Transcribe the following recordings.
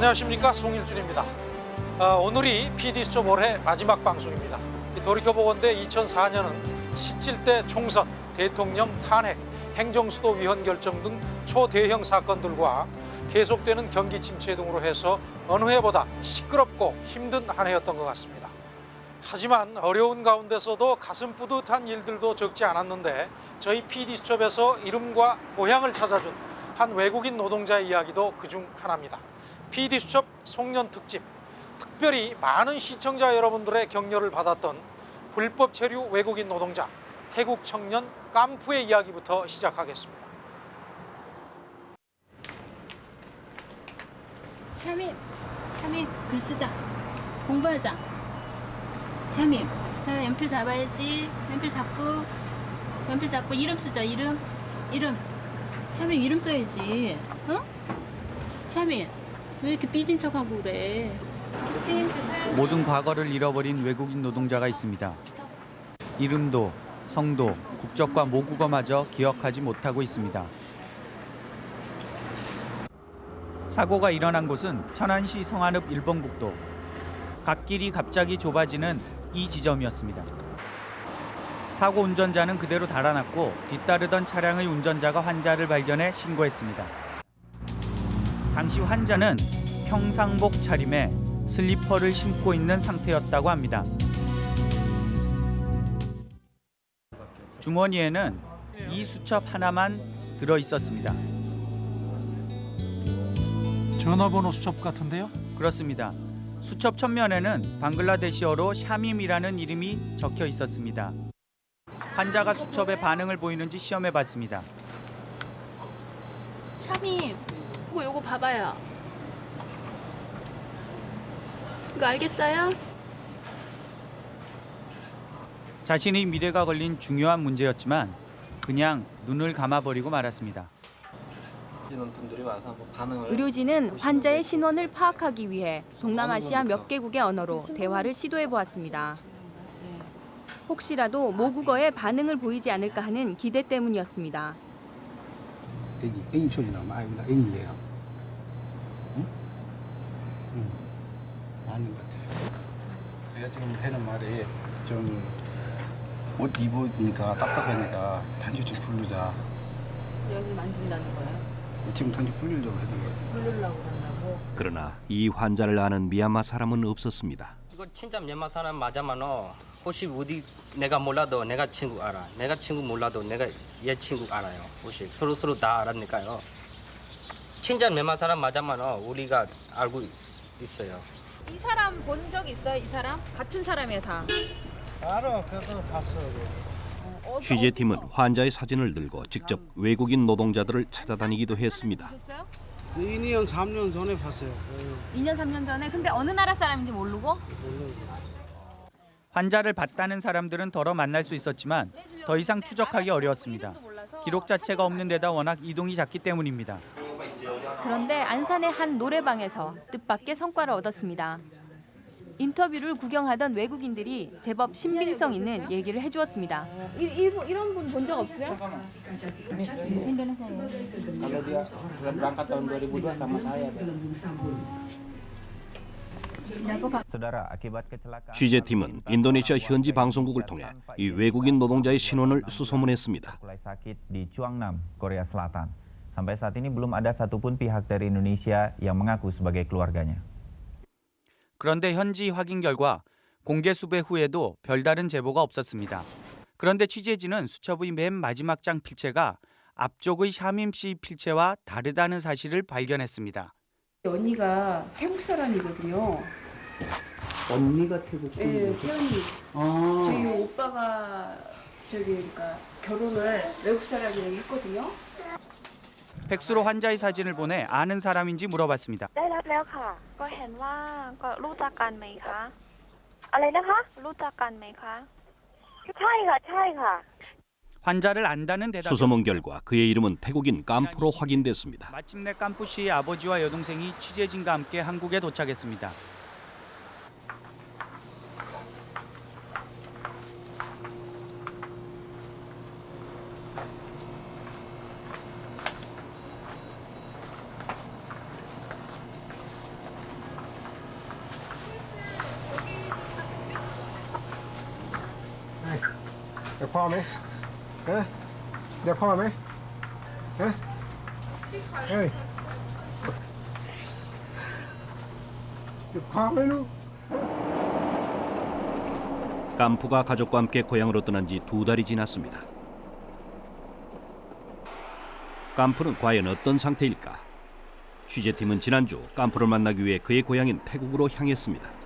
안녕하십니까 송일준입니다. 아, 오늘이 PD수첩 올해 마지막 방송입니다. 이 돌이켜보건대 2004년은 17대 총선, 대통령 탄핵, 행정수도 위헌 결정 등 초대형 사건들과 계속되는 경기 침체 등으로 해서 어느 해보다 시끄럽고 힘든 한 해였던 것 같습니다. 하지만 어려운 가운데서도 가슴 뿌듯한 일들도 적지 않았는데 저희 PD수첩에서 이름과 고향을 찾아준 한 외국인 노동자의 이야기도 그중 하나입니다. PD수첩 송년 특집 특별히 많은 시청자 여러분들의 격려를 받았던 불법 체류 외국인 노동자 태국 청년 깜푸의 이야기부터 시작하겠습니다. 샤민, 샤민 글 쓰자. 공부하자. 샤민, 자 연필 잡아야지. 연필 잡고, 연필 잡고 이름 쓰자. 이름, 이름. 샤민 이름 써야지. 응? 샤민, 왜 이렇게 삐진 척하고 그래? 모든 과거를 잃어버린 외국인 노동자가 있습니다. 이름도 성도 국적과 모국어마저 기억하지 못하고 있습니다. 사고가 일어난 곳은 천안시 성안읍 일봉국도. 갓길이 갑자기 좁아지는 이 지점이었습니다. 사고 운전자는 그대로 달아났고 뒤따르던 차량의 운전자가 환자를 발견해 신고했습니다. 당시 환자는 평상복 차림에 슬리퍼를 신고 있는 상태였다고 합니다. 주머니에는 이 수첩 하나만 들어 있었습니다. 전화번호 수첩 같은데요? 그렇습니다. 수첩 첫면에는 방글라데시어로 샤밈이라는 이름이 적혀 있었습니다. 환자가 수첩에 반응을 보이는지 시험해 봤습니다. 샤미 이거 요거 봐봐요 이거 알겠어요? 자신의 미래가 걸린 중요한 문제였지만 그냥 눈을 감아버리고 말았습니다. 의료진은 환자의 신원을 파악하기 위해 동남아시아 몇 개국의 언어로 대화를 시도해 보았습니다. 혹시라도 모국어에 반응을 보이지 않을까 하는 기대 때문이었습니다. 애기, 애기 소리 나면 아이고 애기인데요. 응? 응. 맞는 것 같아요. 제가 지금 하는 말이 좀 옷 입으니까 답답하니까 단지 좀 풀르자. 여기 만진다는 거야? 지금 단지 풀리려고 하는 거예요. 부르려고 그런다고? 그러나 이 환자를 아는 미얀마 사람은 없었습니다. 이거 진짜 미얀마 사람 맞아만어 혹시 어디 내가 몰라도 내가 친구 알아 내가 친구 몰라도 내가 얘 친구 알아요 혹시 서로 서로 다 알았니까요 진짜 미얀마 사람 맞아만어 우리가 알고 있어요 이 사람 본 적 있어요? 이 사람? 같은 사람이에요 다. 알아, 그래서 봤어요. 취재팀은 환자의 사진을 들고 직접 외국인 노동자들을 찾아다니기도 했습니다. 보셨어요? 2년, 3년 전에 봤어요. 2년 3년 전에 근데 어느 나라 사람인지 모르고 환자를 봤다는 사람들은 덜어 만날 수 있었지만 더 이상 추적하기 어려웠습니다. 기록 자체가 없는 데다 워낙 이동이 잦기 때문입니다. 그런데 안산의 한 노래방에서 뜻밖의 성과를 얻었습니다. 인터뷰를 구경하던 외국인들이 제법 신빙성 있는 얘기를 해주었습니다. 이, 이런 분 본 적 없어요? tahun 2002 취재팀은 인도네시아 현지 방송국을 통해 이 외국인 노동자의 신원을 수소문했습니다. mulai sakit di Chuangnam, Korea Selatan. Sampai saat ini belum ada satupun pihak dari Indonesia yang mengaku sebagai keluarganya. 그런데 현지 확인 결과 공개 수배 후에도 별다른 제보가 없었습니다. 그런데 취재진은 수첩의 맨 마지막 장 필체가 앞쪽의 샤밈 씨 필체와 다르다는 사실을 발견했습니다. 언니가 태국 사람이거든요. 언니가 태국 분이 네, 세언니. 아. 저희 오빠가 저기 그러니까 결혼을 외국 사람이랑 했거든요. 백수로 환자의 사진을 보내 아는 사람인지 물어봤습니다. 환자를 안다는 대답. 수소문 결과 그의 이름은 태국인 깜푸로 확인됐습니다. 마침내 깜푸 씨의 아버지와 여동생이 취재진과 함께 한국에 도착했습니다. 포함해? 예? 에? 내 포함해? 에? 에이 깜프가 가족과 함께 고향으로 떠난 지 두 달이 지났습니다. 깜프는 과연 어떤 상태일까? 취재팀은 지난주 깜프를 만나기 위해 그의 고향인 태국으로 향했습니다.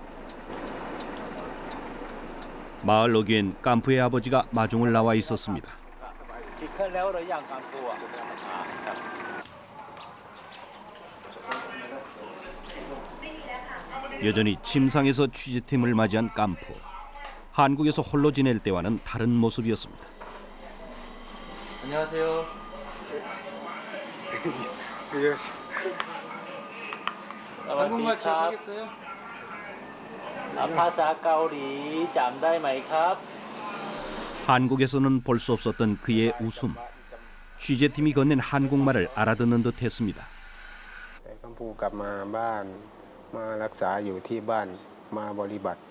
마을 어귀엔 깐푸의 아버지가 마중을 나와 있었습니다. 여전히 침상에서 취재팀을 맞이한 깐푸. 한국에서 홀로 지낼 때와는 다른 모습이었습니다. 안녕하세요. 한국말 좀 하겠어요? 아파사 까오리 짬다이마이캅 한국에서는 볼 수 없었던 그의 웃음. 취재팀이 건넨 한국말을 알아듣는 듯했습니다. กัมพูกลับมาบ้านมารักษาอยู่ที่บ้านมาบริบัติ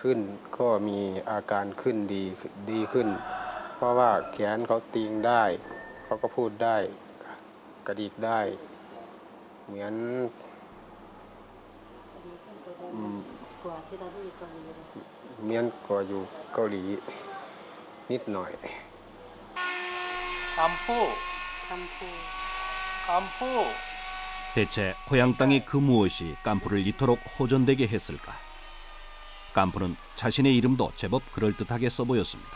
ขึ้นก็มีอาการขึ้นดีดีขึ้น เพราะว่าแขนเขาติงได้ เขาก็พูดได้กระดิกได้ เหมือน เหมือนกว่าอยู่เกาหลีนิดหน่อย 깜푸 깜푸 깜푸 대체 고향 땅의 그 무엇이 깐푸를 이토록 호전되게 했을까? 깐푸는 자신의 이름도 제법 그럴듯하게 써보였습니다.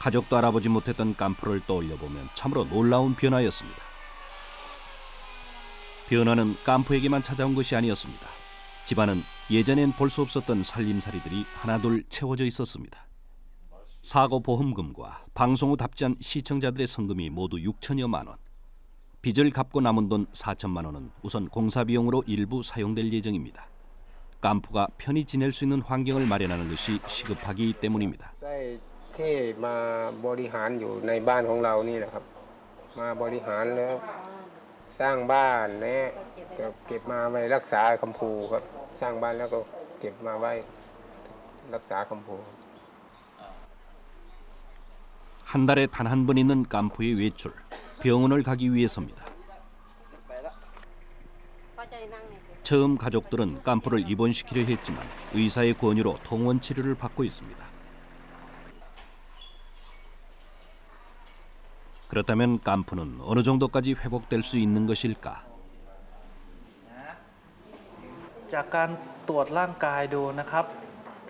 가족도 알아보지 못했던 깐푸를 떠올려 보면 참으로 놀라운 변화였습니다. 변화는 깐푸에게만 찾아온 것이 아니었습니다. 집안은 예전엔 볼 수 없었던 살림살이들이 하나둘 채워져 있었습니다. 사고 보험금과 방송 후 답지한 시청자들의 성금이 모두 6천여만 원. 빚을 갚고 남은 돈 4천만 원은 우선 공사 비용으로 일부 사용될 예정입니다. 깐푸가 편히 지낼 수 있는 환경을 마련하는 것이 시급하기 때문입니다. ไส้ที่มาบริหารอยู่ในบ้านของเรานี่แหละครับ มาบริหารแล้วสร้างบ้านเนี่ยเก็บเก็บมาไว้รักษาคำพูครับ สร้างบ้านแล้วก็เก็บมาไว้รักษาคำพู 한 달에 단 한 번 있는 깐푸의 외출, 병원을 가기 위해서입니다. 처음 가족들은 깐푸를 입원시키려 했지만 의사의 권유로 통원 치료를 받고 있습니다. 그렇다면 깐푸는 어느 정도까지 회복될 수 있는 것일까? จากการตรวจร่างกายดูนะครับ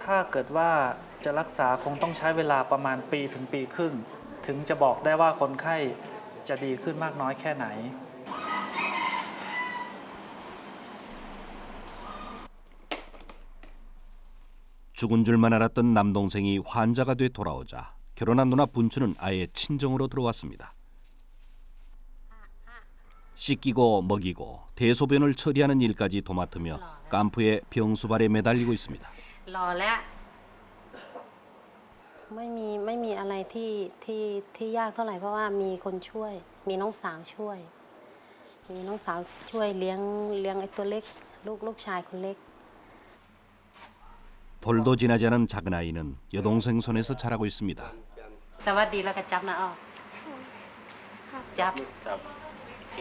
ถ้าเกิดว่าจะรักษาคงต้องใช้เวลาประมาณปีถึงปีครึ่ง ถึงจะบอกได้ว่าคนไข้จะดีขึ้นมากน้อยแค่ไหน 죽은 줄만 알았던 남동생이 환자가 돼 돌아오자 결혼한 누나 분추는 아예 친정으로 들어왔습니다. 씻기고 먹이고 대소변을 처리하는 일까지 도맡으며 깐푸의 병수발에 매달리고 있습니다. รอแล้วไม่มีไม่มีอะไรที่ที่ที่ยากเท่าไหร่เพราะว่ามีคนช่วย มีน้องสาวช่วย มีน้องสาวช่วยเลี้ยงเลี้ยงไอ้ตัวเล็ก ลูกลูกชายคนเล็ก 돌도 지나지 않은 작은 아이는 여동생 손에서 자라고 있습니다. สวัสดีแล้วก็จับนะอ้อจับ จับ ก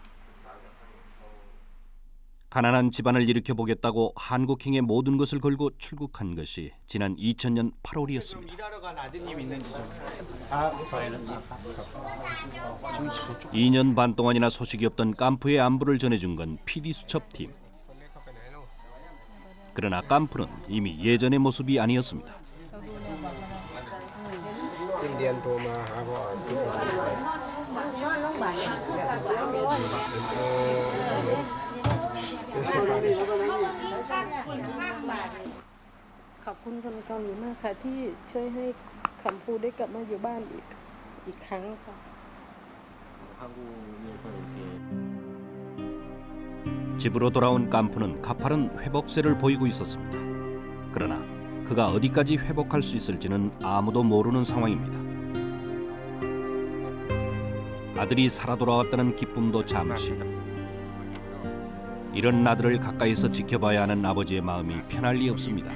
가난한 집안을 일으켜 보겠다고 한국행의 모든 것을 걸고 출국한 것이 지난 2000년 8월이었습니다. 일하러 간 아드님 있는지 좀. 2년 반 동안이나 소식이 없던 깐푸의 안부를 전해준 건 PD 수첩팀. 그러나 깐푸는 이미 예전의 모습이 아니었습니다. ขอบคุณคนเกาหลีมากค่ะ ที่ช่วยให้คำพูดได้กลับมาอยู่บ้านอีกอีกครั้งค่ะ 집으로 돌아온 깐푸는 가파른 회복세를 보이고 있었습니다. 그러나 그가 어디까지 회복할 수 있을지는 아무도 모르는 상황입니다. 아들이 살아 돌아왔다는 기쁨도 잠시. 이런 아들을 가까이서 지켜봐야 하는 아버지의 마음이 편할 리 없습니다.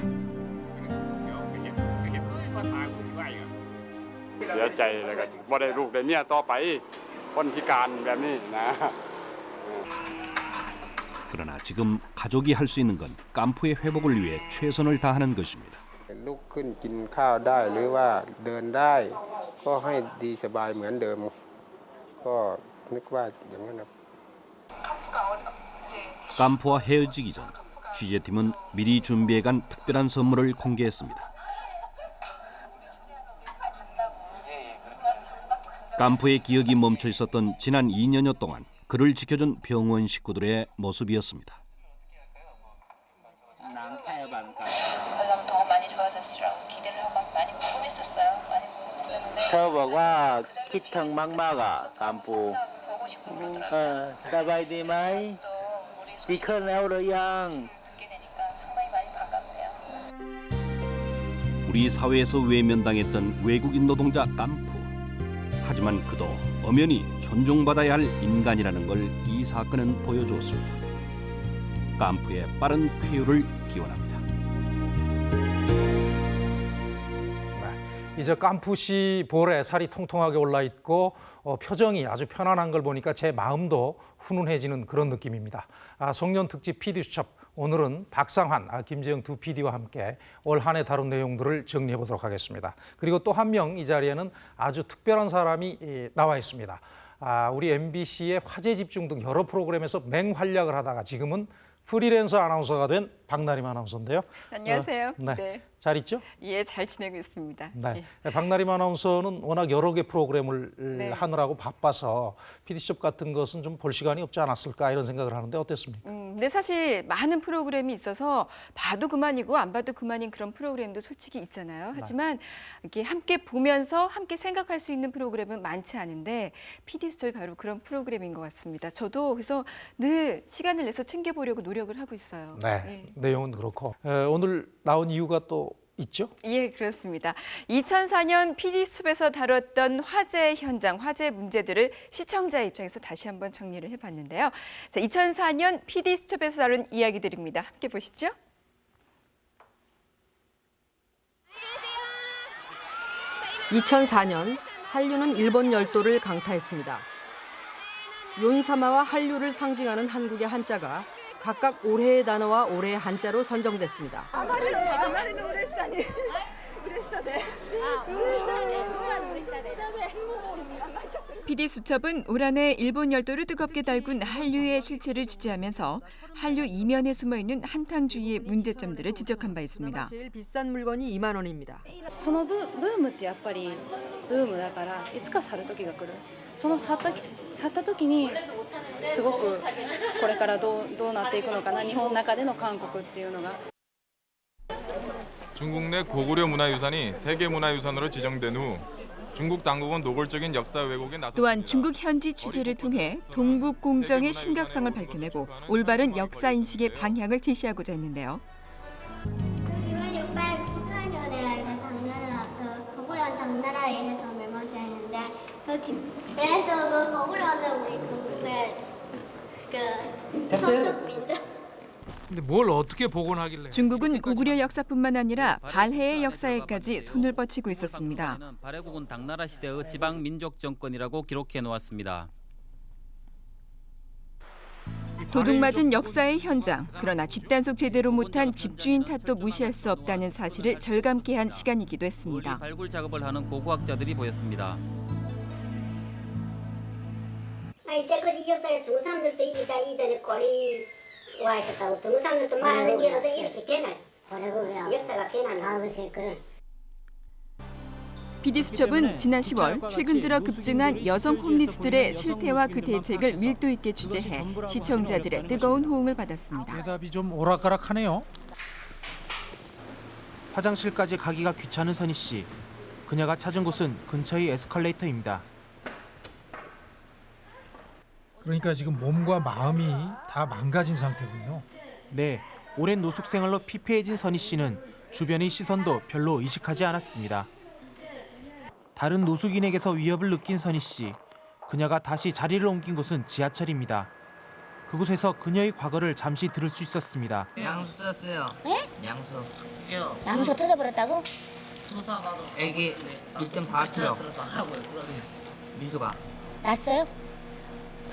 สียใจแล้วก็บ่ได้ลูกได้เมียต่อไปคนพิการแบบนี้นะ 그러나 지금 가족이 할 수 있는 건 깐푸의 회복을 위해 최선을 다하는 것입니다. ลุกขึ้นกินข้าวได้หรือว่าเดินได้ ก็ให้ดีสบายเหมือนเดิม ก็นึกว่าอย่างนั้นครับ 깐푸와 헤어지기 전 취재팀은 미리 준비해간 특별한 선물을 공개했습니다. 깜프의 기억이 멈춰 있었던 지난 2년여 동안 그를 지켜준 병원 식구들의 모습이었습니다. 그럼 더 많이 좋아졌으라고 기대를 하고 많이 궁금했었어요. 많이 궁금했었는데. 아, 서버가 기탕 막마가 깜부. 어, 사바이디마이. 비커네오로양. 우리 사회에서 외면당했던 외국인 노동자 깜프. 하지만 그도 엄연히 존중받아야 할 인간이라는 걸 이 사건은 보여주었습니다. 깐푸의 빠른 쾌유를 기원합니다. 이제 깐푸시 볼에 살이 통통하게 올라 있고 어, 표정이 아주 편안한 걸 보니까 제 마음도 훈훈해지는 그런 느낌입니다. 아, 송년 특집 PD 수첩 오늘은 박상환, 아, 김재영 두 PD와 함께 올 한 해 다룬 내용들을 정리해 보도록 하겠습니다. 그리고 또 한 명 이 자리에는 아주 특별한 사람이 예, 나와 있습니다. 아, 우리 MBC의 화제 집중 등 여러 프로그램에서 맹활약을 하다가 지금은 프리랜서 아나운서가 된 박나림 아나운서인데요. 안녕하세요. 어, 네. 네. 잘 있죠? 예, 잘 지내고 있습니다. 네. 예. 박나림 아나운서는 워낙 여러 개 프로그램을 네. 하느라고 바빠서 PD수첩 같은 것은 좀 볼 시간이 없지 않았을까 이런 생각을 하는데 어땠습니까? 음, 근데 사실 많은 프로그램이 있어서 봐도 그만이고 안 봐도 그만인 그런 프로그램도 솔직히 있잖아요. 하지만 이렇게 함께 보면서 함께 생각할 수 있는 프로그램은 많지 않은데 PD 수첩이 바로 그런 프로그램인 것 같습니다. 저도 그래서 늘 시간을 내서 챙겨보려고 노력을 하고 있어요. 네, 내용은 그렇고 에, 오늘 나온 이유가 또 있죠? 예, 그렇습니다. 2004년 PD숲에서 다뤘던 화재 현장, 화재 문제들을 시청자 입장에서 다시 한번 정리를 해봤는데요. 자, 2004년 PD수첩에서 다룬 이야기들입니다. 함께 보시죠. (2004년) 한류는 일본 열도를 강타했습니다. 윤사마와 한류를 상징하는 한국의 한자가 각각 올해의 단어와 올해의 한자로 선정됐습니다. あまりのあまりの嬉しさに嬉しさで。 PD수첩은 올 한 해 일본 열도를 뜨겁게 달군 한류의 실체를 취재하면서 한류 이면에 숨어있는 한탕주의의 문제점들을 지적한 바 있습니다. 제일 비싼 물건이 2만 원입니다. そのブブームってやっぱりブームだからいつか去る時が来る その去った去った時にすごくこれからどうどうなっていくのかな日本の中での韓国っていうのが 중국 내 고구려 문화유산이 세계문화유산으로 지정된 후 중국 당국은 노골적인 역사 왜곡에 나섰습니다. 또한 중국 현지 취재를 통해 동북 공정의 심각성을 밝혀내고 올바른 역사 인식의 방향을 제시하고자 했는데요. 618년에 당나라 그 거구려는 당나라에서 멸망되었는데 그 기- 그래서 그 거구려는 우리 중국의 그 근데 뭘 어떻게 복원하길래? 중국은 고구려 역사뿐만 아니라 발해의 역사에까지 손을 뻗치고 있었습니다. 발해국은 당나라 시대의 지방 민족 정권이라고 기록해 놓았습니다. 도둑맞은 역사의 현장. 그러나 집단속 제대로 못한 집주인 탓도 무시할 수 없다는 사실을 절감케 한 시간이기도 했습니다. 발굴 작업을 하는 고고학자들이 보였습니다. 아, 이때까지 이 역사를 중국 사람들도 이다 이전에 거리 와 있었다고 중국 사람들도 말하는 게 어서 이렇게 변해 역사가 변하는 아 글쎄 그래 PD수첩은 지난 10월 최근 들어 급증한 여성 홈리스들의 실태와 그 대책을 밀도 있게 취재해 시청자들의 뜨거운 호응을 받았습니다. 대답이 좀 오락가락하네요. 화장실까지 가기가 귀찮은 선희 씨. 그녀가 찾은 곳은 근처의 에스컬레이터입니다. 그러니까 지금 몸과 마음이 다 망가진 상태군요. 네, 오랜 노숙 생활로 피폐해진 선희 씨는 주변의 시선도 별로 의식하지 않았습니다. 다른 노숙인에게서 위협을 느낀 선희 씨. 그녀가 다시 자리를 옮긴 곳은 지하철입니다. 그곳에서 그녀의 과거를 잠시 들을 수 있었습니다. 양수 떴어요. 예? 양수. 양수가 터져버렸다고? 애기 1.4kg. 미수가. 났어요?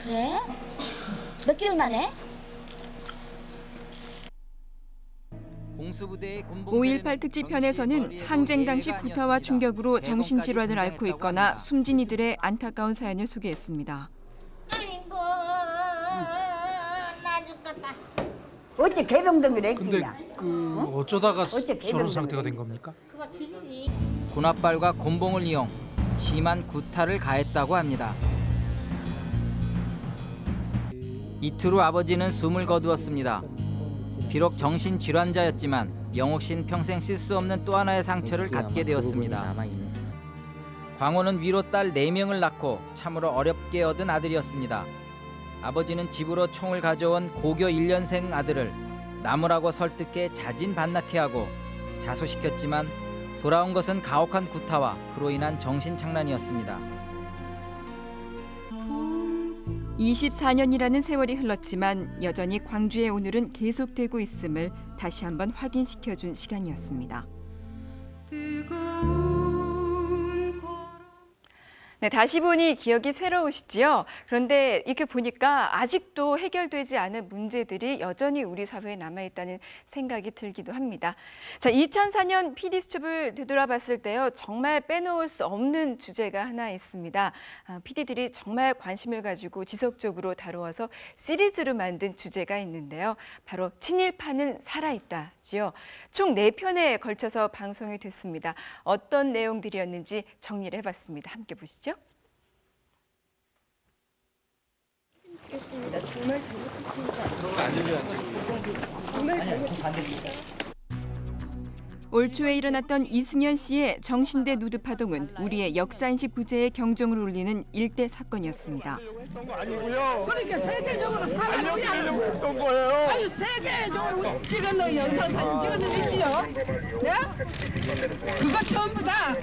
그래? 몇 개월 만에? 5.18 특집편에서는 항쟁 당시 구타와 충격으로 정신질환을 앓고 있거나 숨진 이들의 안타까운 사연을 소개했습니다. 아이고 나 죽겠다. 어째 개병동이래 근데 그 어쩌다가 어째 저런 상태가 된 겁니까? 군합발과 곤봉을 이용 심한 구타를 가했다고 합니다. 이틀 후 아버지는 숨을 거두었습니다. 비록 정신 질환자였지만 영옥 씨는 평생 씻을 수 없는 또 하나의 상처를 갖게 되었습니다. 광호는 위로 딸 4명을 낳고 참으로 어렵게 얻은 아들이었습니다. 아버지는 집으로 총을 가져온 고교 1년생 아들을 나무라고 설득해 자진 반납케 하고 자수시켰지만 돌아온 것은 가혹한 구타와 그로 인한 정신착란이었습니다. 24년이라는 세월이 흘렀지만 여전히 광주의 오늘은 계속되고 있음을 다시 한번 확인시켜준 시간이었습니다. 네, 다시 보니 기억이 새로우시지요. 그런데 이렇게 보니까 아직도 해결되지 않은 문제들이 여전히 우리 사회에 남아있다는 생각이 들기도 합니다. 자, 2004년 PD수첩을 되돌아봤을 때요. 정말 빼놓을 수 없는 주제가 하나 있습니다. 아, PD들이 정말 관심을 가지고 지속적으로 다루어서 시리즈로 만든 주제가 있는데요. 바로 친일파는 살아있다 지요. 총 4편에 걸쳐서 방송이 됐습니다. 어떤 내용들이었는지 정리를 해봤습니다. 함께 보시죠. 시겠습니다. 정말 잘못했습니다. 정말 잘못했습니다. 올 초에 일어났던 이승현 씨의 정신대 누드 파동은 우리의 역사인식 부재에 경종을 울리는 일대 사건이었습니다. 그러니까 세계적으로 알려드리려고 했던 거예요. 아유 세계적으로 찍었는 영상 사진 찍었는 거 있지요? 네? 그거 전부 다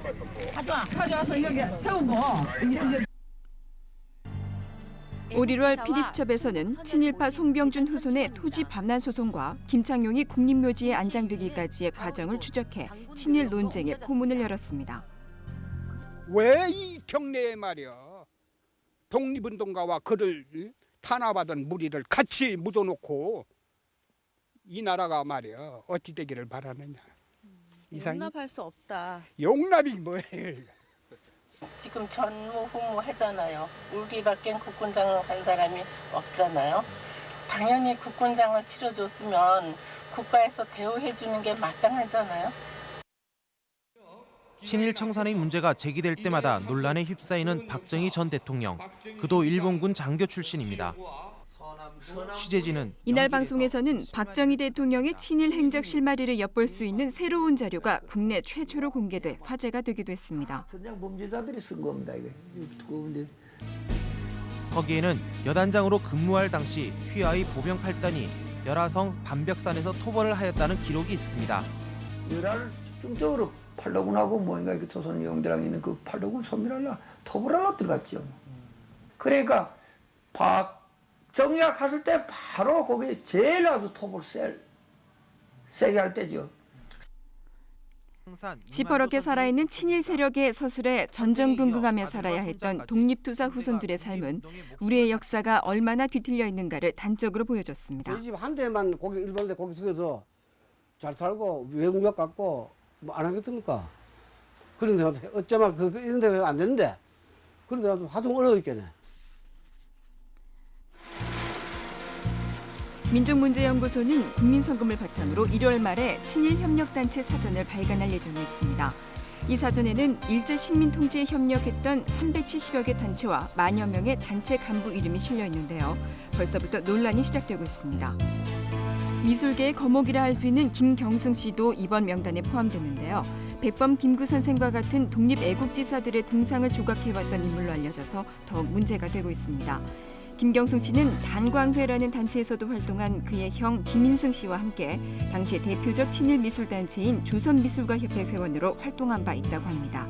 가져와 가져와서 여기 세우고 올 1월 PD수첩에서는 친일파 송병준 후손의 토지 반환 소송과 김창룡이 국립묘지에 안장되기까지의 과정을 추적해 친일 논쟁의 포문을 열었습니다. 왜 이 경내에 말이야 독립운동가와 그를 탄압하던 무리를 같이 묻어놓고 이 나라가 말이야 어찌 되기를 바라느냐? 이상이? 용납할 수 없다. 용납이 뭐예요 지금 전무 후무 하잖아요. 울기밖엔 국군장을 간 사람이 없잖아요. 당연히 국군장을 치러줬으면 국가에서 대우해 주는 게 마땅하잖아요. 친일 청산의 문제가 제기될 때마다 논란에 휩싸이는 박정희 전 대통령. 그도 일본군 장교 출신입니다. 취재진은 이날 방송에서는 박정희 대통령의 친일 행적 실마리를 엿볼 수 있는 새로운 자료가 국내 최초로 공개돼 화제가 되기도 했습니다. 전장 범죄자들이 쓴 겁니다 이게 두꺼운데. 거기에는 여단장으로 근무할 당시 휘하의 보병 8단이 열화성 반벽산에서 토벌을 하였다는 기록이 있습니다. 열화를 집중적으로 팔로군하고 뭔가 이렇게 조선 영대랑 있는 그 팔로군 소멸하려 토벌하려 들어갔죠. 그러니까 박 정희가 갔을 때 바로 거기 제일 아주 토벌 셀 세게 할 때죠. 시퍼렇게 살아있는 친일 세력의 서슬에 전전긍긍하며 살아야 했던 독립투사 후손들의 삶은 우리의 역사가 얼마나 뒤틀려 있는가를 단적으로 보여줬습니다. 저희 집한 대만 고기 일본에 고기 숙여서 잘 살고 외국력 갖고 뭐 안 하겠습니까? 그런 데가 어쩌면 그, 그 이런 데가 안 되는데 그런 데가 하도 어려웠겠네. 민족문제연구소는 국민성금을 바탕으로 1월 말에 친일 협력단체 사전을 발간할 예정에 있습니다. 이 사전에는 일제 식민 통치에 협력했던 370여 개 단체와 만여 명의 단체 간부 이름이 실려 있는데요. 벌써부터 논란이 시작되고 있습니다. 미술계의 거목이라 할 수 있는 김경승 씨도 이번 명단에 포함되는데요. 백범 김구 선생과 같은 독립 애국지사들의 동상을 조각해왔던 인물로 알려져서 더욱 문제가 되고 있습니다. 김경승 씨는 단광회라는 단체에서도 활동한 그의 형 김인승 씨와 함께 당시의 대표적 친일 미술 단체인 조선미술가협회 회원으로 활동한 바 있다고 합니다.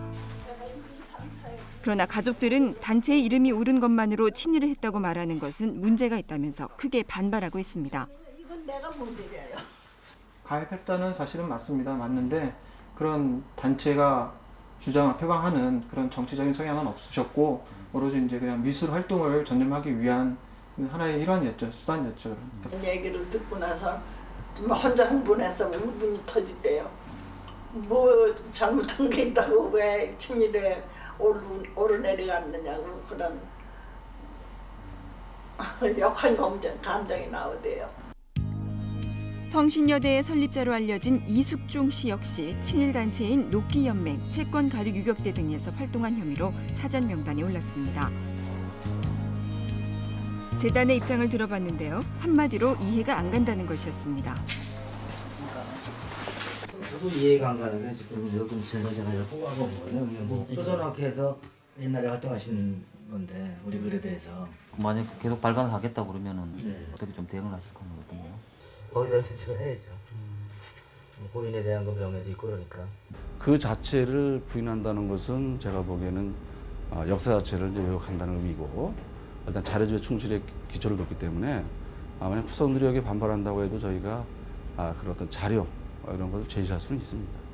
그러나 가족들은 단체의 이름이 오른 것만으로 친일을 했다고 말하는 것은 문제가 있다면서 크게 반발하고 있습니다. 이건 내가 못 드려요. 가입했다는 사실은 맞습니다. 맞는데 그런 단체가 주장 표방하는 그런 정치적인 성향은 없으셨고 오로지 이제 그냥 미술 활동을 전념하기 위한 하나의 일환이었죠. 수단이었죠. 이 얘기를 듣고 나서 뭐 혼자 흥분해서 울분이 터지대요. 뭐 잘못한 게 있다고 왜 친일에 오르, 오르내려갔느냐고 그런 역한 감정, 감정이 나오대요. 성신여대의 설립자로 알려진 이숙종 씨 역시 친일 단체인 녹기연맹, 채권 가족 유격대 등에서 활동한 혐의로 사전 명단에 올랐습니다. 재단의 입장을 들어봤는데요. 한마디로 이해가 안 간다는 것이었습니다. 저도 이해가 안 가는 게 지금 제가 제가 뽑아본 거는 뭐 조선학회에서 옛날에 활동하신 건데 우리 글에 대해서 만약 계속 발간을 하겠다 그러면은 네. 어떻게 좀 대응을 하실 어떤가요? 대한 대처를 해야죠. 뭐 고인에 대한 그 명예도 있고 그러니까. 그 자체를 부인한다는 것은 제가 보기에는 어, 역사 자체를 이제 왜곡한다는 의미고 일단 자료주의 충실에 기초를 뒀기 때문에 아, 만약 후손들이 여기 반발한다고 해도 저희가 아, 그런 어떤 자료 어, 이런 것을 제시할 수는 있습니다.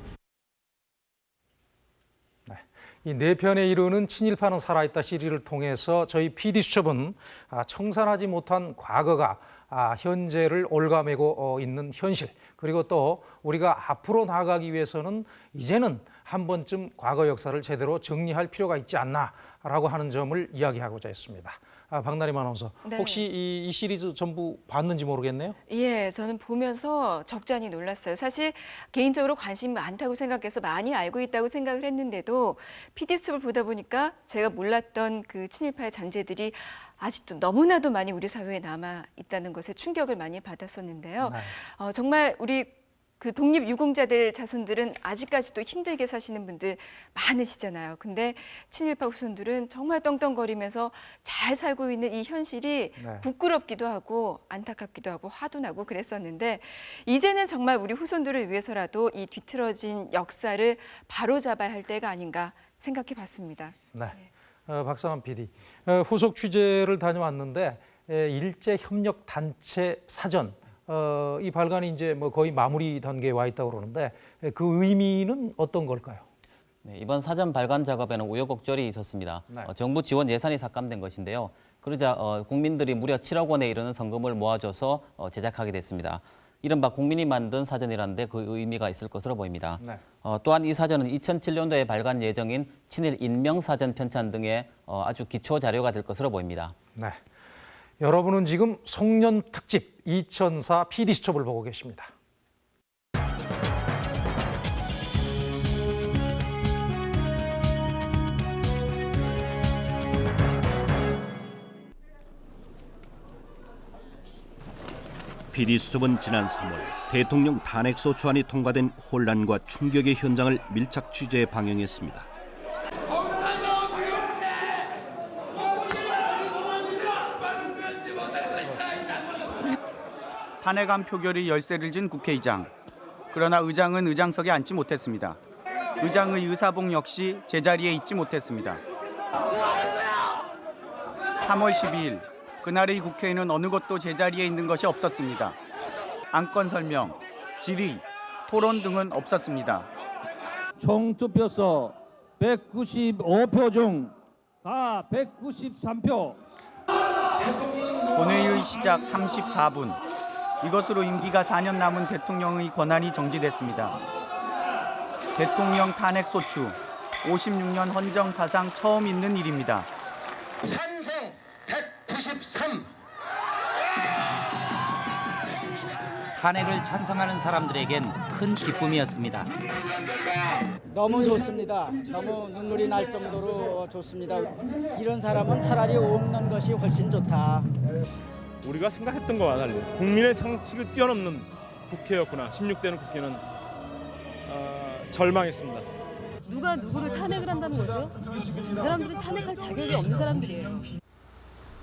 이네 편에 이르는 친일파는 살아있다 시리를 통해서 저희 PD 수첩은 아, 청산하지 못한 과거가 아, 현재를 올가매고 어, 있는 현실 그리고 또 우리가 앞으로 나아가기 위해서는 이제는 한 번쯤 과거 역사를 제대로 정리할 필요가 있지 않나라고 하는 점을 이야기하고자 했습니다. 아, 박나림 아나운서 네. 혹시 이, 이 시리즈 전부 봤는지 모르겠네요. 예, 저는 보면서 적잖이 놀랐어요. 사실 개인적으로 관심이 많다고 생각해서 많이 알고 있다고 생각을 했는데도 PD수첩을 보다 보니까 제가 몰랐던 그 친일파의 잔재들이 아직도 너무나도 많이 우리 사회에 남아 있다는 것에 충격을 많이 받았었는데요. 네. 어, 정말 우리 그 독립 유공자들 자손들은 아직까지도 힘들게 사시는 분들 많으시잖아요. 근데 친일파 후손들은 정말 떵떵거리면서 잘 살고 있는 이 현실이 네. 부끄럽기도 하고 안타깝기도 하고 화도 나고 그랬었는데 이제는 정말 우리 후손들을 위해서라도 이 뒤틀어진 역사를 바로잡아야 할 때가 아닌가 생각해 봤습니다. 네. 어, 박상환 PD. 어, 후속 취재를 다녀왔는데 에, 일제 협력 단체 사전 어, 이 발간이 이제 뭐 거의 마무리 단계에 와 있다고 그러는데 에, 그 의미는 어떤 걸까요? 네, 이번 사전 발간 작업에는 우여곡절이 있었습니다. 네. 어, 정부 지원 예산이 삭감된 것인데요. 그러자 어, 국민들이 무려 7억 원에 이르는 성금을 모아줘서 어, 제작하게 됐습니다. 이른바 국민이 만든 사전이라는데 그 의미가 있을 것으로 보입니다. 네. 어, 또한 이 사전은 2007년도에 발간 예정인 친일 인명사전 편찬 등의 어, 아주 기초 자료가 될 것으로 보입니다. 네. 여러분은 지금 송년 특집 2004 PD 수첩을 보고 계십니다. PD 수첩은 지난 3월 대통령 탄핵 소추안이 통과된 혼란과 충격의 현장을 밀착 취재해 방영했습니다. 탄핵안 표결이 열세를 진 국회의장. 그러나 의장은 의장석에 앉지 못했습니다. 의장의 의사봉 역시 제자리에 있지 못했습니다. 3월 12일 그날의 국회에는 어느 곳도 제자리에 있는 것이 없었습니다. 안건 설명, 질의, 토론 등은 없었습니다. 총 투표수 195표 중가 193표. 본회의 시작 34분. 이것으로 임기가 4년 남은 대통령의 권한이 정지됐습니다. 대통령 탄핵 소추 56년 헌정 사상 처음 있는 일입니다. 찬성 193 탄핵을 찬성하는 사람들에겐 큰 기쁨이었습니다. 너무 좋습니다. 너무 눈물이 날 정도로 좋습니다. 이런 사람은 차라리 없는 것이 훨씬 좋다. 우리가 생각했던 것과 달리 국민의 상식을 뛰어넘는 국회였구나. 16대는 국회는 어, 절망했습니다. 누가 누구를 탄핵을 한다는 거죠? 이 사람들은 탄핵할 자격이 없는 사람들이에요.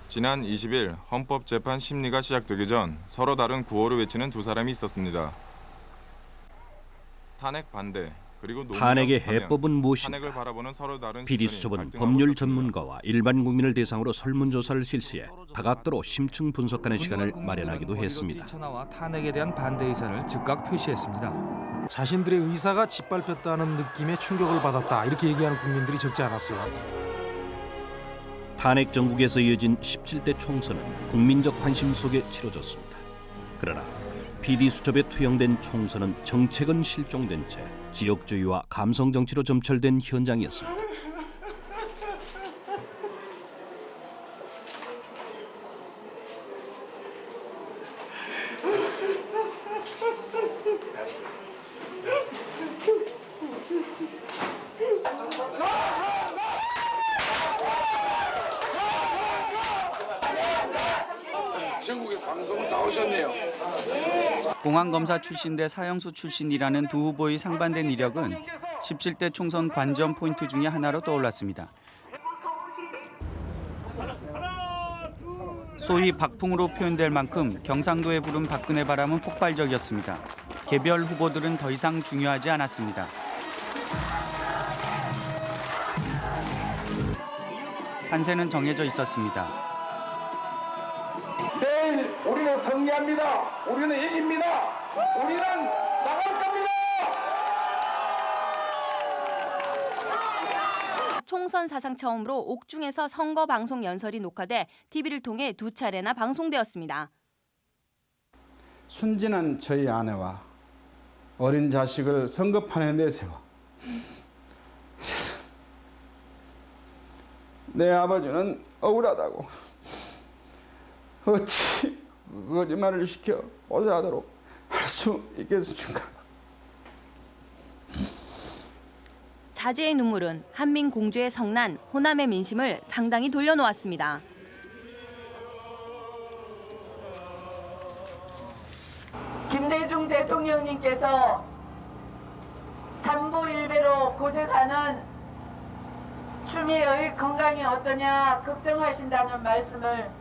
지난 20일 헌법 재판 심리가 시작되기 전 서로 다른 구호를 외치는 두 사람이 있었습니다. 탄핵 반대 탄핵의 해법은 무엇인가? 탄핵을 바라보는 서로 다른 PD 시선이 수첩은 갈등하고 법률. 전문가와 일반 국민을 대상으로 설문조사를 실시해 다각도로 심층 분석하는 시간을 마련하기도 했습니다. 천하와 탄핵에 대한 반대 의사를 즉각 표시했습니다. 자신들의 의사가 짓밟혔다는 느낌의 충격을 받았다 이렇게 얘기하는 국민들이 적지 않았어요. 탄핵 전국에서 이어진 17대 총선은 국민적 관심 속에 치러졌습니다. 그러나 PD 수첩에 투영된 총선은 정책은 실종된 채 지역주의와 감성 정치로 점철된 현장이었습니다. 전국에 방송을 나오셨네요. 공안검사 출신대 사형수 출신이라는 두 후보의 상반된 이력은 17대 총선 관전 포인트 중의 하나로 떠올랐습니다. 소위 박풍으로 표현될 만큼 경상도에 부른 박근혜 바람은 폭발적이었습니다. 개별 후보들은 더 이상 중요하지 않았습니다. 판세는 정해져 있었습니다. 내일 우리는 승리합니다. 우리는 이깁니다. 우리는 나갈 겁니다. 총선 사상 처음으로 옥중에서 선거 방송 연설이 녹화돼 TV를 통해 두 차례나 방송되었습니다. 순진한 저희 아내와 어린 자식을 선거판에 내세워 내 아버지는 억울하다고 어찌 거짓말을 시켜 오자하도록 할수 있겠습니까? 자제의 눈물은 한민 공주의 성난 호남의 민심을 상당히 돌려놓았습니다. 김대중 대통령님께서 삼보일배로 고생하는 추미애의 건강이 어떠냐 걱정하신다는 말씀을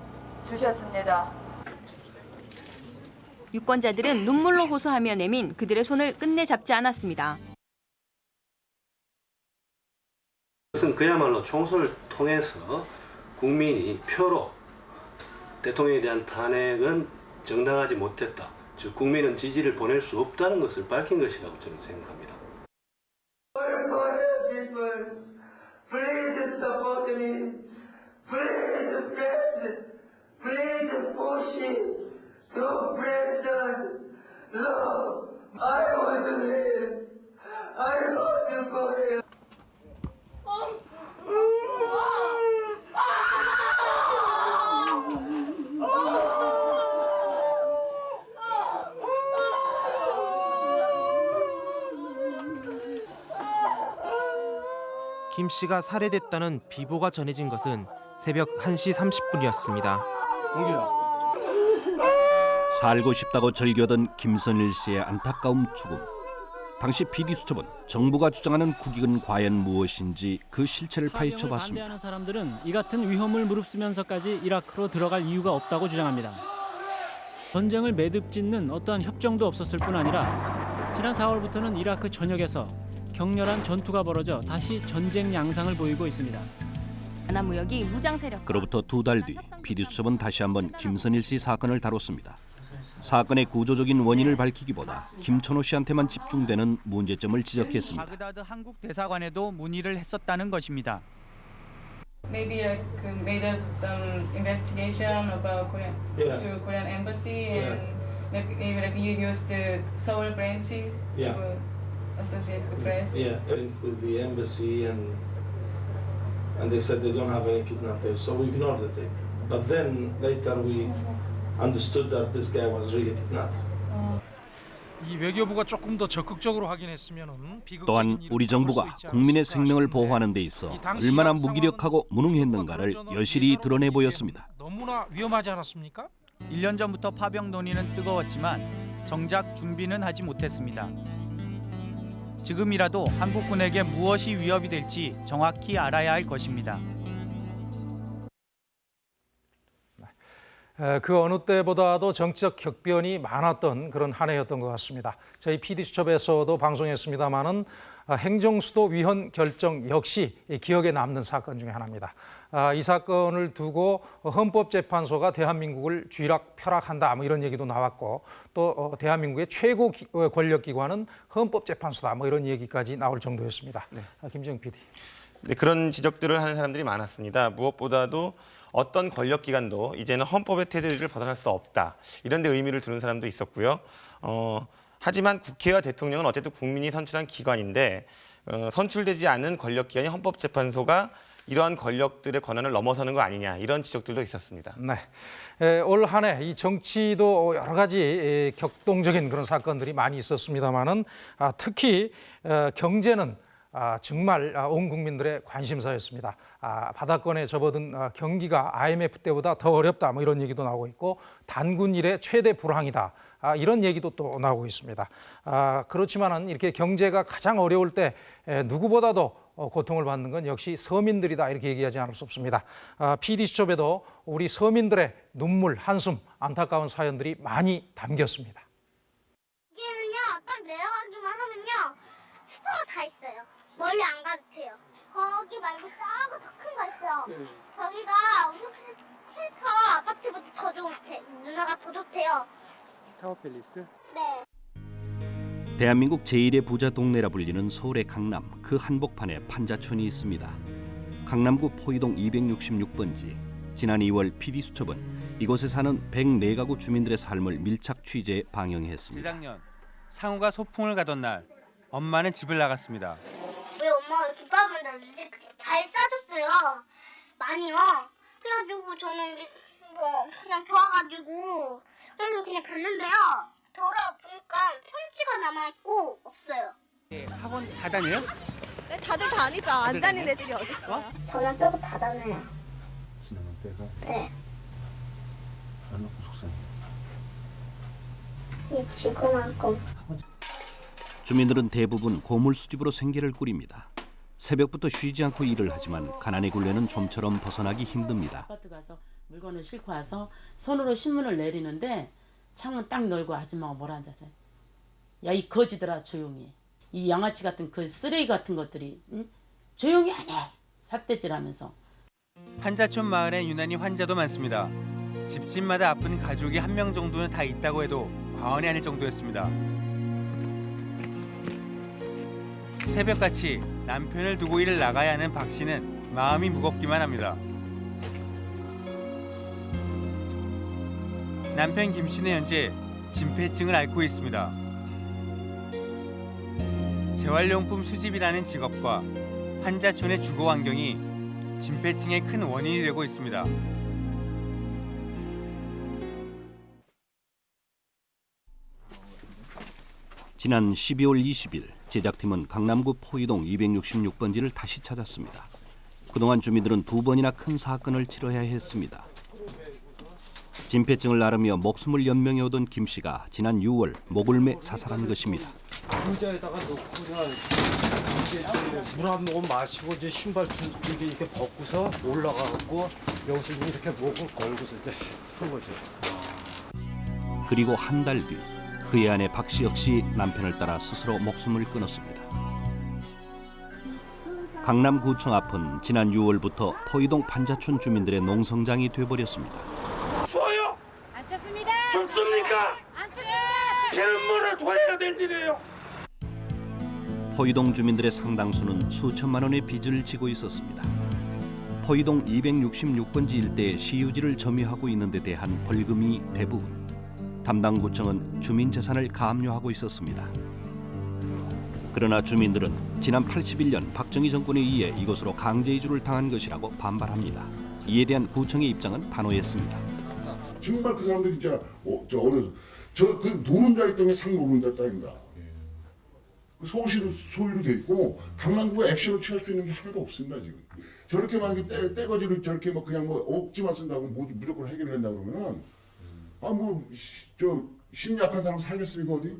주셨습니다. 유권자들은 눈물로 호소하며 내민 그들의 손을 끝내 잡지 않았습니다. 이것은 그야말로 총선을 통해서 국민이 표로 대통령에 대한 탄핵은 정당하지 못했다. 즉 국민은 지지를 보낼 수 없다는 것을 밝힌 것이라고 저는 생각합니다. Please. Please. Please to President. No, I want to live. I want to go here. 김 씨가 살해됐다는 비보가 전해진 것은 새벽 1시 30분이었습니다. 살고 싶다고 절규하던 김선일 씨의 안타까움 죽음. 당시 PD 수첩은 정부가 주장하는 국익은 과연 무엇인지 그 실체를 파헤쳐 봤습니다. 반대하는 사람들은 이 같은 위험을 무릅쓰면서까지 이라크로 들어갈 이유가 없다고 주장합니다. 전쟁을 매듭짓는 어떠한 협정도 없었을 뿐 아니라 지난 4월부터는 이라크 전역에서 격렬한 전투가 벌어져 다시 전쟁 양상을 보이고 있습니다. 하나무역이 무장 세력 그로부터 두 달뒤 PD 수첩은 다시 한번 김선일 씨 사건을 다뤘습니다. 사건의 구조적인 원인을 밝히기보다 김천호 씨한테만 집중되는 문제점을 지적했습니다. 바그다드 한국 대사관에도 문의를 했었다는 것입니다. maybe like uh, made us some investigation about Korean Yeah. to Korean embassy Yeah. and maybe, maybe like you used the Seoul branch Yeah. to associate the press. Yeah, with the embassy and and they said they don't have any kidnappers, so we ignored the thing. But then later we understood that this guy was really kidnapped. 이 외교부가 조금 더 적극적으로 하긴 했으면은 또한 우리 정부가 국민의 생명을 보호하는 데 있어 얼마나 무기력하고 무능했는가를 여실히 드러내 보였습니다. 너무나 위험하지 않았습니까? 1년 전부터 파병 논의는 뜨거웠지만 정작 준비는 하지 못했습니다. 지금이라도 한국군에게 무엇이 위협이 될지 정확히 알아야 할 것입니다. 그 어느 때보다도 정치적 격변이 많았던 그런 한 해였던 것 같습니다. 저희 PD수첩에서도 방송했습니다마는 아, 행정수도 위헌 결정 역시 이 기억에 남는 사건 중에 하나입니다. 아, 이 사건을 두고 헌법재판소가 대한민국을 쥐락 펴락한다 뭐 이런 얘기도 나왔고 또 어, 대한민국의 최고 기- 어, 권력기관은 헌법재판소다 뭐 이런 얘기까지 나올 정도였습니다. 아, 김정 PD. 네, 그런 지적들을 하는 사람들이 많았습니다. 무엇보다도 어떤 권력기관도 이제는 헌법의 테두리를 벗어날 수 없다. 이런 데 의미를 두는 사람도 있었고요. 어, 하지만 국회와 대통령은 어쨌든 국민이 선출한 기관인데 어, 선출되지 않은 권력기관이 헌법재판소가 이러한 권력들의 권한을 넘어서는 거 아니냐 이런 지적들도 있었습니다. 네. 올 한 해 이 정치도 여러 가지 에, 격동적인 그런 사건들이 많이 있었습니다만은 아, 특히 어, 경제는 아, 정말 아, 온 국민들의 관심사였습니다. 아, 바닥권에 접어든 아, 경기가 IMF 때보다 더 어렵다 뭐 이런 얘기도 나오고 있고 단군 일의 최대 불황이다. 아, 이런 얘기도 또 나오고 있습니다. 아, 그렇지만은 이렇게 경제가 가장 어려울 때 에, 누구보다도 어, 고통을 받는 건 역시 서민들이다 이렇게 얘기하지 않을 수 없습니다. 아, PD수첩에도 우리 서민들의 눈물, 한숨, 안타까운 사연들이 많이 담겼습니다. 여기는요 딱 내려가기만 하면요 슈퍼가 다 있어요 멀리 안 가도 돼요 거기 말고 작은 더큰 거 있죠 저기가 우선 힐터 아파트보다 더 좋대 누나가 더 좋대요 타워팰리스? 네 대한민국 제1의 부자 동네라 불리는 서울의 강남 그 한복판에 판자촌이 있습니다. 강남구 포이동 266번지 지난 2월 PD수첩은 이곳에 사는 104가구 주민들의 삶을 밀착 취재 방영했습니다. 재작년 상우가 소풍을 가던 날 엄마는 집을 나갔습니다. 왜 엄마가 이렇게 밥을 놔주지 잘 싸줬어요 많이요 그래가지고 저는 미- 뭐 그냥 좋아가지고 그래서 그냥 갔는데요 돌아보니까 편지가 남아있고 없어요 학원 다 다녀요? 네, 다들 다니죠. 안 다니는 애들이 어딨어요? 저는 빼고 다 다녀요. 지나만 빼가 네. 안 놓고 속상해. 이 지구만큼. 주민들은 대부분 고물 수집으로 생계를 꾸립니다. 새벽부터 쉬지 않고 일을 하지만 가난의 굴레는 좀처럼 벗어나기 힘듭니다. 아파트 가서 물건을 싣고 와서 손으로 신문을 내리는데 창문 딱 열고 아줌마가 뭐라 앉아서 야 이 거지들아 조용히 해. 이 양아치 같은 그 쓰레기 같은 것들이 응? 조용히 안 해. 삿대질하면서 판자촌 마을엔 유난히 환자도 많습니다. 집집마다 아픈 가족이 한 명 정도는 다 있다고 해도 과언이 아닐 정도였습니다. 새벽같이 남편을 두고 일을 나가야 하는 박 씨는 마음이 무겁기만 합니다. 남편 김 씨는 현재 진폐증을 앓고 있습니다. 재활용품 수집이라는 직업과 환자촌의 주거 환경이 진폐증의 큰 원인이 되고 있습니다. 지난 12월 20일 제작팀은 강남구 포이동 266번지를 다시 찾았습니다. 그동안 주민들은 두 번이나 큰 사건을 치러야 했습니다. 진폐증을 앓으며 목숨을 연명해 오던 김 씨가 지난 6월 목을 매 자살한 것입니다. 의자에다가 놓고서 이제 물한 모금 마시고 이제 신발 두- 이렇게 이렇게 벗고서 올라가고 여기서 이렇게 목을 걸고서 이제 한 거죠. 그리고 한 달 뒤 그의 아내 박씨 역시 남편을 따라 스스로 목숨을 끊었습니다. 강남구청 앞은 지난 6월부터 포이동 판자촌 주민들의 농성장이 돼버렸습니다. 좋아요. 안 쳤습니다. 좋습니까? 안 쳤습니다. 피눈물을 토해야 될 일이에요. 포이동 주민들의 상당수는 수천만 원의 빚을 지고 있었습니다. 포이동 266번지 일대의 시유지를 점유하고 있는 데 대한 벌금이 대부분. 담당 구청은 주민 재산을 감료하고 있었습니다. 그러나 주민들은 지난 81년 박정희 정권에 의해 이곳으로 강제 이주를 당한 것이라고 반발합니다. 이에 대한 구청의 입장은 단호했습니다. 정말 그 사람들 있잖아. 어, 저 어느 저그 노른자 있던 게 상 노른자 땅입니다. 그 서울시로 소유로 돼 있고 강남구가 액션을 취할 수 있는 게 하나도 없습니다 지금. 저렇게 만약에 떼, 떼거지를 저렇게 뭐 그냥 뭐 억지만 쓴다고 모두 무조건 해결된다 그러면은 아뭐저 심약한 사람 살겠습니까 어디?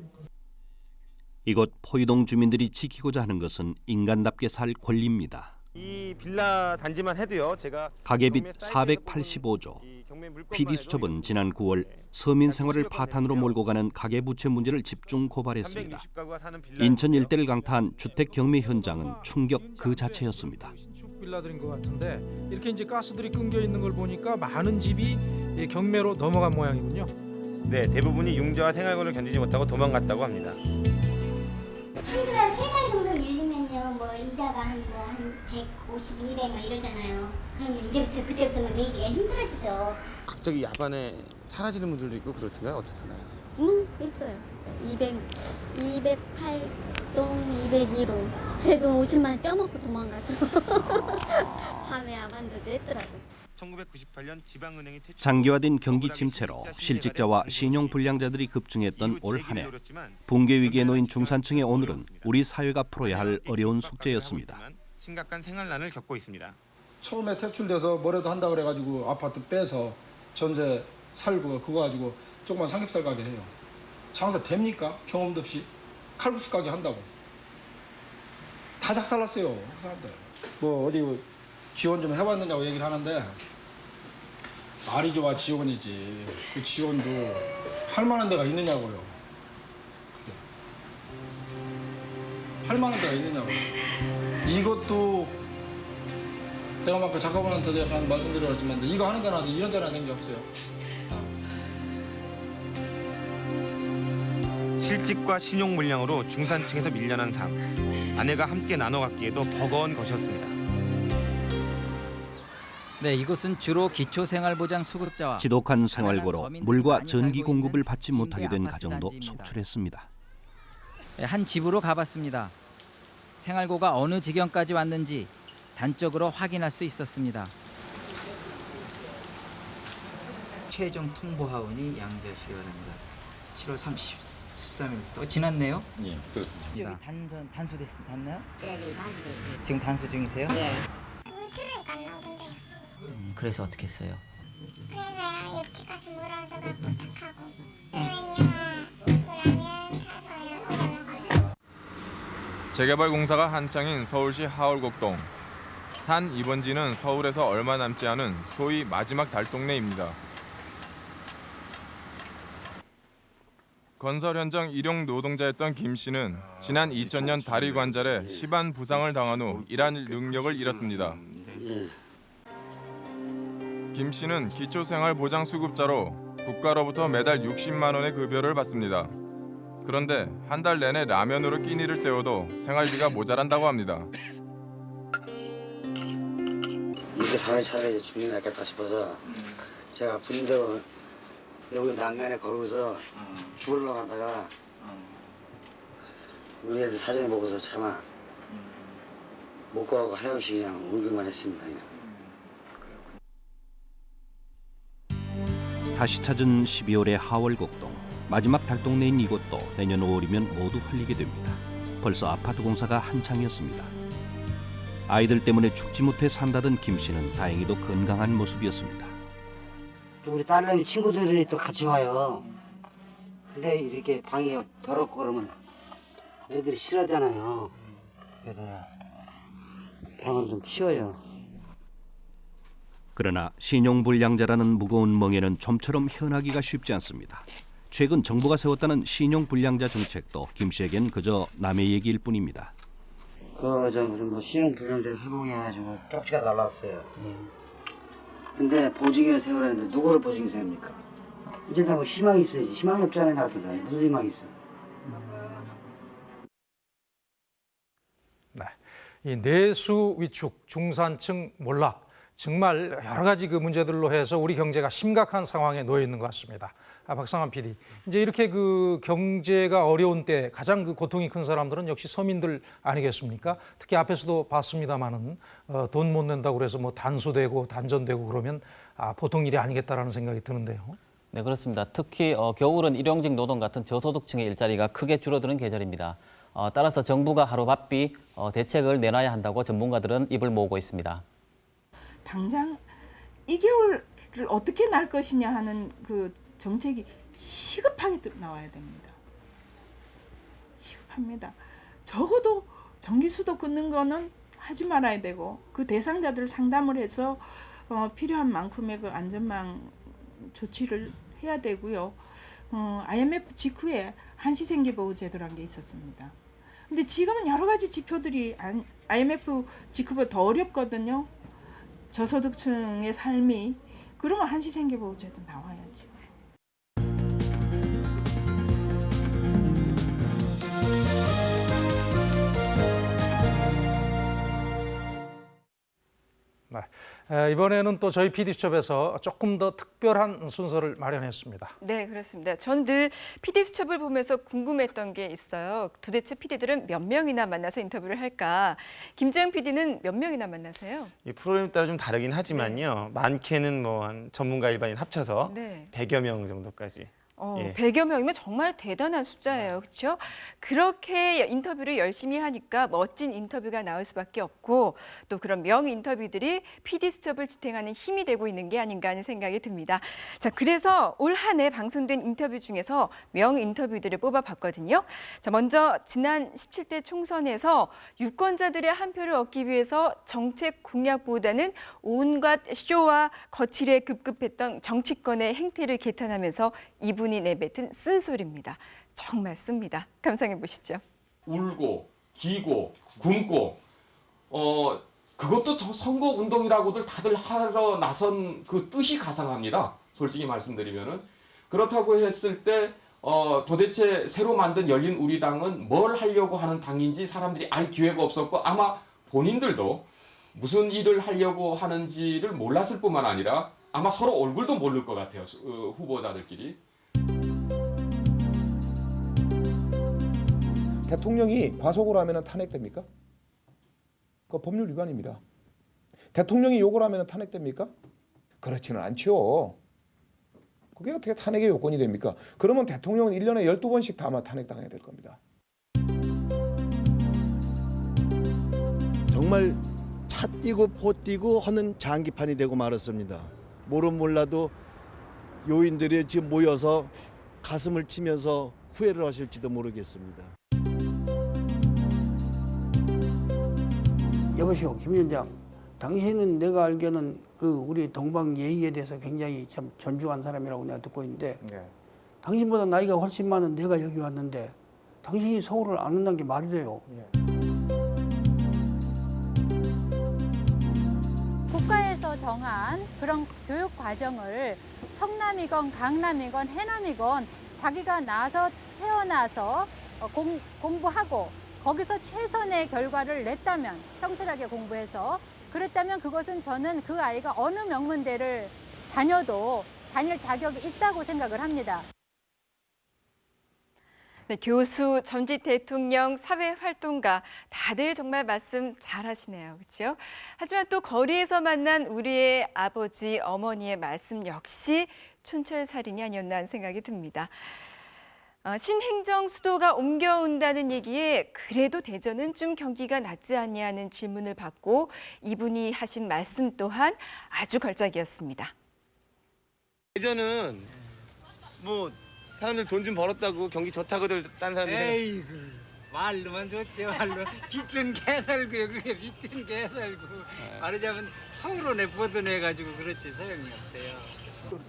이곳 포이동 주민들이 지키고자 하는 것은 인간답게 살 권리입니다. 이 빌라 단지만 해도요. 제가 가계빚 경매 사이트에서 485조. 경매 물건만 PD 수첩은 지난 9월 서민 생활을 파탄으로 몰고 가는 가계 부채 문제를 집중 고발했습니다. 360가구가 사는 빌라 인천 일대를 강타한 주택 경매 현장은 충격 그 자체였습니다. 빌라들인 것 같은데 이렇게 이제 가스들이 끊겨 있는 걸 보니까 많은 집이 이 경매로 넘어간 모양이군요. 네, 대부분이 융자와 생활권을 견디지 못하고 도망갔다고 합니다. 한두 달, 세달 정도 밀리면요, 뭐 이자가 한 뭐한 150, 200 막 이러잖아요. 그러면 이제부터 그때부터는 내기가 힘들어지죠. 갑자기 야반에 사라지는 분들도 있고 그렇던가요? 어떻던가요? 응, 있어요. 200, 208동, 202로. 제도 50만 원 떼어먹고 도망가서 밤에 아반도주 했더라고. 1998년 지방은행이 퇴출 장기화된 경기 침체로 실직자와 신용 불량자들이 급증했던 올 한해 붕괴 위기에 놓인 중산층의 오늘은 우리 사회가 풀어야 할 어려운 숙제였습니다. 심각한 생활난을 겪고 있습니다. 처음에 퇴출돼서 뭐라도 한다 그래가지고 아파트 빼서 전세 살고 그거 가지고 조그만 삼겹살 가게 해요. 장사 됩니까? 경험도 없이 칼국수 가게 한다고. 다 작살났어요 그 사람들. 뭐 어디 지원 좀 해봤느냐고 얘기를 하는데 말이 좋아 지원이지. 그 지원도 할 만한 데가 있느냐고요. 그게. 할 만한 데가 있느냐고. 이것도 내가 막 작가분한테도 약간 말씀드렸지만 이거 하는 데는 아직 이런 자리가 된게 없어요. 실직과 신용 물량으로 중산층에서 밀려난 삶. 아내가 함께 나눠 갖기에도 버거운 것이었습니다. 네, 이곳은 주로 기초생활보장 수급자와 지독한 생활고로 물과 전기 공급을 받지 못하게 된 가정도 단지입니다. 속출했습니다. 네, 한 집으로 가봤습니다. 생활고가 어느 지경까지 왔는지 단적으로 확인할 수 있었습니다. 최종 통보 하원이 양지하시기 바랍니다. 7월 30, 13일 또 지났네요. 예, 그렇습니다. 저기 단전 단수됐 됐나요? 네, 지금 단수 됐어요. 지금 단수 중이세요? 네. 그러니까 안 나오던데. 음, 그래서 어떻게 했어요? 그래서 옆집 가서 부탁하고. 그러면 사서요. 올라가요. 재개발 공사가 한창인 서울시 하월곡동. 산 이번지는 서울에서 얼마 남지 않은 소위 마지막 달동네입니다. 건설 현장 일용 노동자였던 김 씨는 지난 2000년 다리 관절에 심한 부상을 당한 후 일할 능력을 잃었습니다. 김 씨는 기초생활보장수급자로 국가로부터 매달 60만 원의 급여를 받습니다. 그런데 한 달 내내 라면으로 끼니를 때워도 생활비가 모자란다고 합니다. 이렇게 사는 차라리 죽는 게 낫겠다 싶어서 제가 분대로 여기 난간에 걸어서 죽으러 가다가 우리 애들 사진 보고서 차마 못 걸어가고 하염없이 그냥 울기만 했습니다. 그냥. 다시 찾은 12월의 하월곡동 마지막 달동네인 이곳도 내년 5월이면 모두 흘리게 됩니다. 벌써 아파트 공사가 한창이었습니다. 아이들 때문에 죽지 못해 산다던 김 씨는 다행히도 건강한 모습이었습니다. 또 우리 딸내미 친구들이 또 같이 와요. 근데 이렇게 방이 더럽고 그러면 애들이 싫어하잖아요. 그래서 방을 좀 치워요. 그러나 신용불량자라는 무거운 멍에는 좀처럼 현하기가 쉽지 않습니다. 최근 정부가 세웠다는 신용불량자 정책도 김 씨에겐 그저 남의 얘기일 뿐입니다. 그저 무슨 뭐 신용 불량자 회복해가지고 쪽지가 날랐어요. 근데 보증인을 세우라는데 누구를 보증인 세웁니까? 이제 다뭐 희망이 있어야지. 희망이 없잖아요, 나 같은 사람이. 무슨 희망이 있어? 이 내수 위축, 중산층 몰락 정말 여러 가지 그 문제들로 해서 우리 경제가 심각한 상황에 놓여 있는 것 같습니다. 아, 박상환 PD. 이제 이렇게 그 경제가 어려운 때 가장 그 고통이 큰 사람들은 역시 서민들 아니겠습니까? 특히 앞에서도 봤습니다만은 어, 돈 못 낸다고 그래서 뭐 단수되고 단전되고 그러면 아, 보통 일이 아니겠다라는 생각이 드는데요. 네, 그렇습니다. 특히 어, 겨울은 일용직 노동 같은 저소득층의 일자리가 크게 줄어드는 계절입니다. 어, 따라서 정부가 하루바삐 어, 대책을 내놔야 한다고 전문가들은 입을 모으고 있습니다. 당장 2개월을 어떻게 날 것이냐 하는 그 정책이 시급하게 들- 나와야 됩니다. 시급합니다. 적어도 전기수도 끊는 거는 하지 말아야 되고 그 대상자들 상담을 해서 어, 필요한 만큼의 그 안전망 조치를 해야 되고요. 어, IMF 직후에 한시생계보호 제도라는 게 있었습니다. 근데 지금은 여러 가지 지표들이 안- IMF 직후보다 더 어렵거든요. 저소득층의 삶이 그러면 한시생계보호 제도 나와야죠. 네. 이번에는 또 저희 PD수첩에서 조금 더 특별한 순서를 마련했습니다. 네, 그렇습니다. 저는 늘 PD 수첩을 보면서 궁금했던 게 있어요. 도대체 PD들은 몇 명이나 만나서 인터뷰를 할까? 김재영 PD는 몇 명이나 만나세요? 이 프로그램에 따라 좀 다르긴 하지만요. 많게는 뭐 한 전문가 일반인 합쳐서 네. 100여 명 정도까지. 어, 예. 100여 명이면 정말 대단한 숫자예요. 그렇죠? 그렇게 인터뷰를 열심히 하니까 멋진 인터뷰가 나올 수밖에 없고 또 그런 명 인터뷰들이 PD 수첩을 지탱하는 힘이 되고 있는 게 아닌가 하는 생각이 듭니다. 자, 그래서 올 한 해 방송된 인터뷰 중에서 명 인터뷰들을 뽑아봤거든요. 자, 먼저 지난 17대 총선에서 유권자들의 한 표를 얻기 위해서 정책 공약보다는 온갖 쇼와 거칠에 급급했던 정치권의 행태를 개탄하면서 이분이 내뱉은 쓴소리입니다. 정말 씁니다. 감상해 보시죠. 울고 기고 굶고 어 그것도 저 선거 운동이라고들 다들 하러 나선 그 뜻이 가상합니다. 솔직히 말씀드리면은 그렇다고 했을 때 어, 도대체 새로 만든 열린 우리 당은 뭘 하려고 하는 당인지 사람들이 알 기회가 없었고 아마 본인들도 무슨 일을 하려고 하는지를 몰랐을 뿐만 아니라 아마 서로 얼굴도 모를 것 같아요. 어, 후보자들끼리. 대통령이 과속을 하면 탄핵됩니까? 그 법률 위반입니다. 대통령이 욕을 하면 탄핵됩니까? 그렇지는 않죠. 그게 어떻게 탄핵의 요건이 됩니까? 그러면 대통령은 1년에 12번씩 다 아마 탄핵당해야 될 겁니다. 정말 차 뛰고 포 뛰고 하는 장기판이 되고 말았습니다. 모른 몰라도 요인들이 지금 모여서 가슴을 치면서 후회를 하실지도 모르겠습니다. 여보시오 김 위원장. 당신은 내가 알기에는 그 우리 동방 예의에 대해서 굉장히 참 존중한 사람이라고 내가 듣고 있는데 당신보다 나이가 훨씬 많은 내가 여기 왔는데 당신이 서울을 안 온다는 게 말이 돼요. 국가에서 정한 그런 교육 과정을 성남이건 강남이건 해남이건 자기가 나서 태어나서 어, 공, 공부하고 거기서 최선의 결과를 냈다면 성실하게 공부해서 그랬다면 그것은 저는 그 아이가 어느 명문대를 다녀도 다닐 자격이 있다고 생각을 합니다. 네, 교수, 전직 대통령, 사회활동가 다들 정말 말씀 잘하시네요. 그렇죠? 하지만 또 거리에서 만난 우리의 아버지, 어머니의 말씀 역시 촌철살인이 아니었나 하는 생각이 듭니다. 어, 신행정 수도가 옮겨온다는 얘기에 그래도 대전은 좀 경기가 낫지 않냐는 질문을 받고 이분이 하신 말씀 또한 아주 걸작이었습니다. 예전은 뭐 사람들 돈 좀 벌었다고 경기 좋다고들 딴 사람들 말로만 좋지 말로 빚진 개 살고요 그게 빚진 개 살고 말하자면 서울로 내보도내가지고 그렇지 소용이 없어요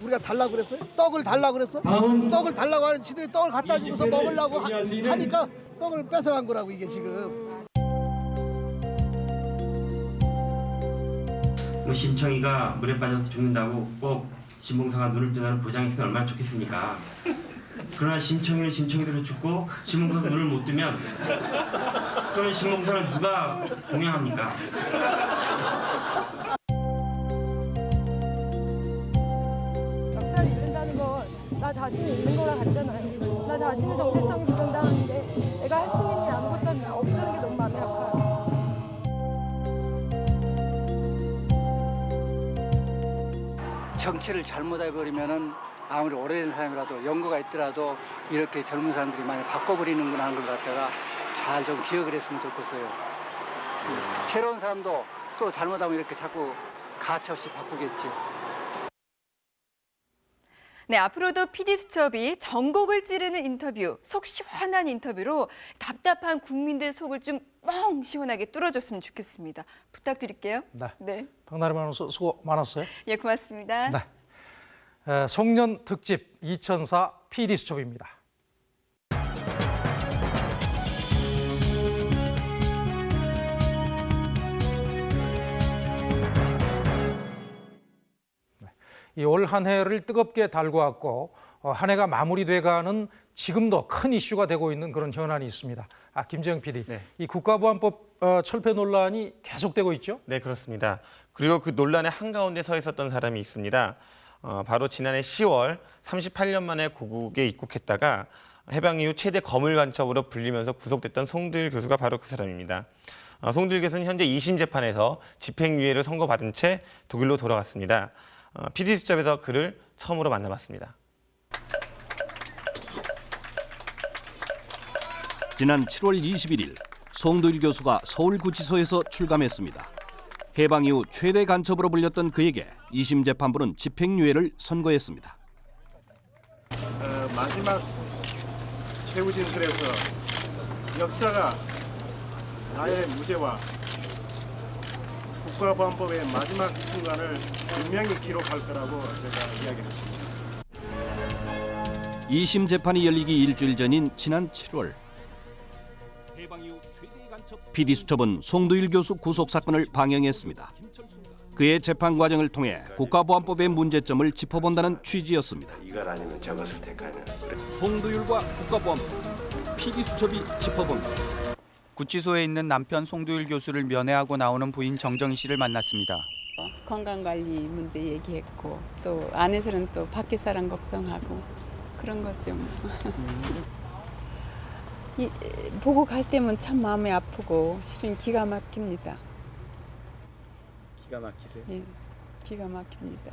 우리가 달라고 그랬어요? 떡을 달라고 그랬어? 떡을 달라고 하는 지들이 떡을 갖다 주고서 먹으려고 하, 하니까 떡을 뺏어간 거라고 이게 지금 뭐 심청이가 물에 빠져서 죽는다고 꼭 신봉사가 눈을 뜨는 보장이 있으면 얼마나 좋겠습니까? 그러나 심청이는 심청이대로 죽고 신봉사가 눈을 못 뜨면 그러면 신봉사를 누가 공양합니까? 역사를 잃는다는 건 나 자신을 잃는 거랑 같잖아요. 나 자신의 정체성이 부정당하는데 내가 할 수 있는 일이 아무것도 안- 없다는 게 너무 마음이 아파요. 정치를 잘못해버리면은 아무리 오래된 사람이라도 연구가 있더라도 이렇게 젊은 사람들이 많이 바꿔버리는구나 하는 걸 갖다가 잘 좀 기억을 했으면 좋겠어요. 새로운 사람도 또 잘못하면 이렇게 자꾸 가차없이 바꾸겠죠. 네, 앞으로도 PD 수첩이 전곡을 찌르는 인터뷰, 속 시원한 인터뷰로 답답한 국민들 속을 좀 뻥 시원하게 뚫어줬으면 좋겠습니다. 부탁드릴게요. 네. 네, 박나래 아나운서 수고 많았어요. 예, 고맙습니다. 네. 에, 송년 특집 2004 PD 수첩입니다. 이올한 해를 뜨겁게 달고 왔고 어, 한 해가 마무리돼가는 지금도 큰 이슈가 되고 있는 그런 현안이 있습니다. 아 김재영 PD, 이 국가보안법 어, 철폐 논란이 계속되고 있죠? 네, 그렇습니다. 그리고 그 논란의 한 가운데 서 있었던 사람이 있습니다. 어, 바로 지난해 10월 38년 만에 고국에 입국했다가 해방 이후 최대 거물 간첩으로 불리면서 구속됐던 송두일 교수가 바로 그 사람입니다. 어, 송두일 교수는 현재 2심 재판에서 집행유예를 선고받은 채 독일로 돌아갔습니다. 어, PD 수첩에서 그를 처음으로 만나봤습니다. 지난 7월 21일 송도일 교수가 서울구치소에서 출감했습니다. 해방 이후 최대 간첩으로 불렸던 그에게 2심 재판부는 집행유예를 선고했습니다. 어, 마지막 최후 진술에서 역사가 나의 무죄와 국가보안법의 마지막 순간을 분명히 기록할 거라고 제가 이야기했습니다. 2심 재판이 열리기 일주일 전인 지난 7월 PD수첩은 송두일 교수 구속 사건을 방영했습니다. 그의 재판 과정을 통해 국가보안법의 문제점을 짚어본다는 취지였습니다. 이걸 아니면 저것을 택하는 송두일과 국가보안법 PD수첩이 짚어본다. 구치소에 있는 남편 송두일 교수를 면회하고 나오는 부인 정정희 씨를 만났습니다. 건강관리 문제 얘기했고 또 안에서는 또 밖에 사람 걱정하고 그런 거죠. 뭐. 이, 보고 갈 때면 참 마음이 아프고 실은 기가 막힙니다. 기가 막히세요? 예, 기가 막힙니다.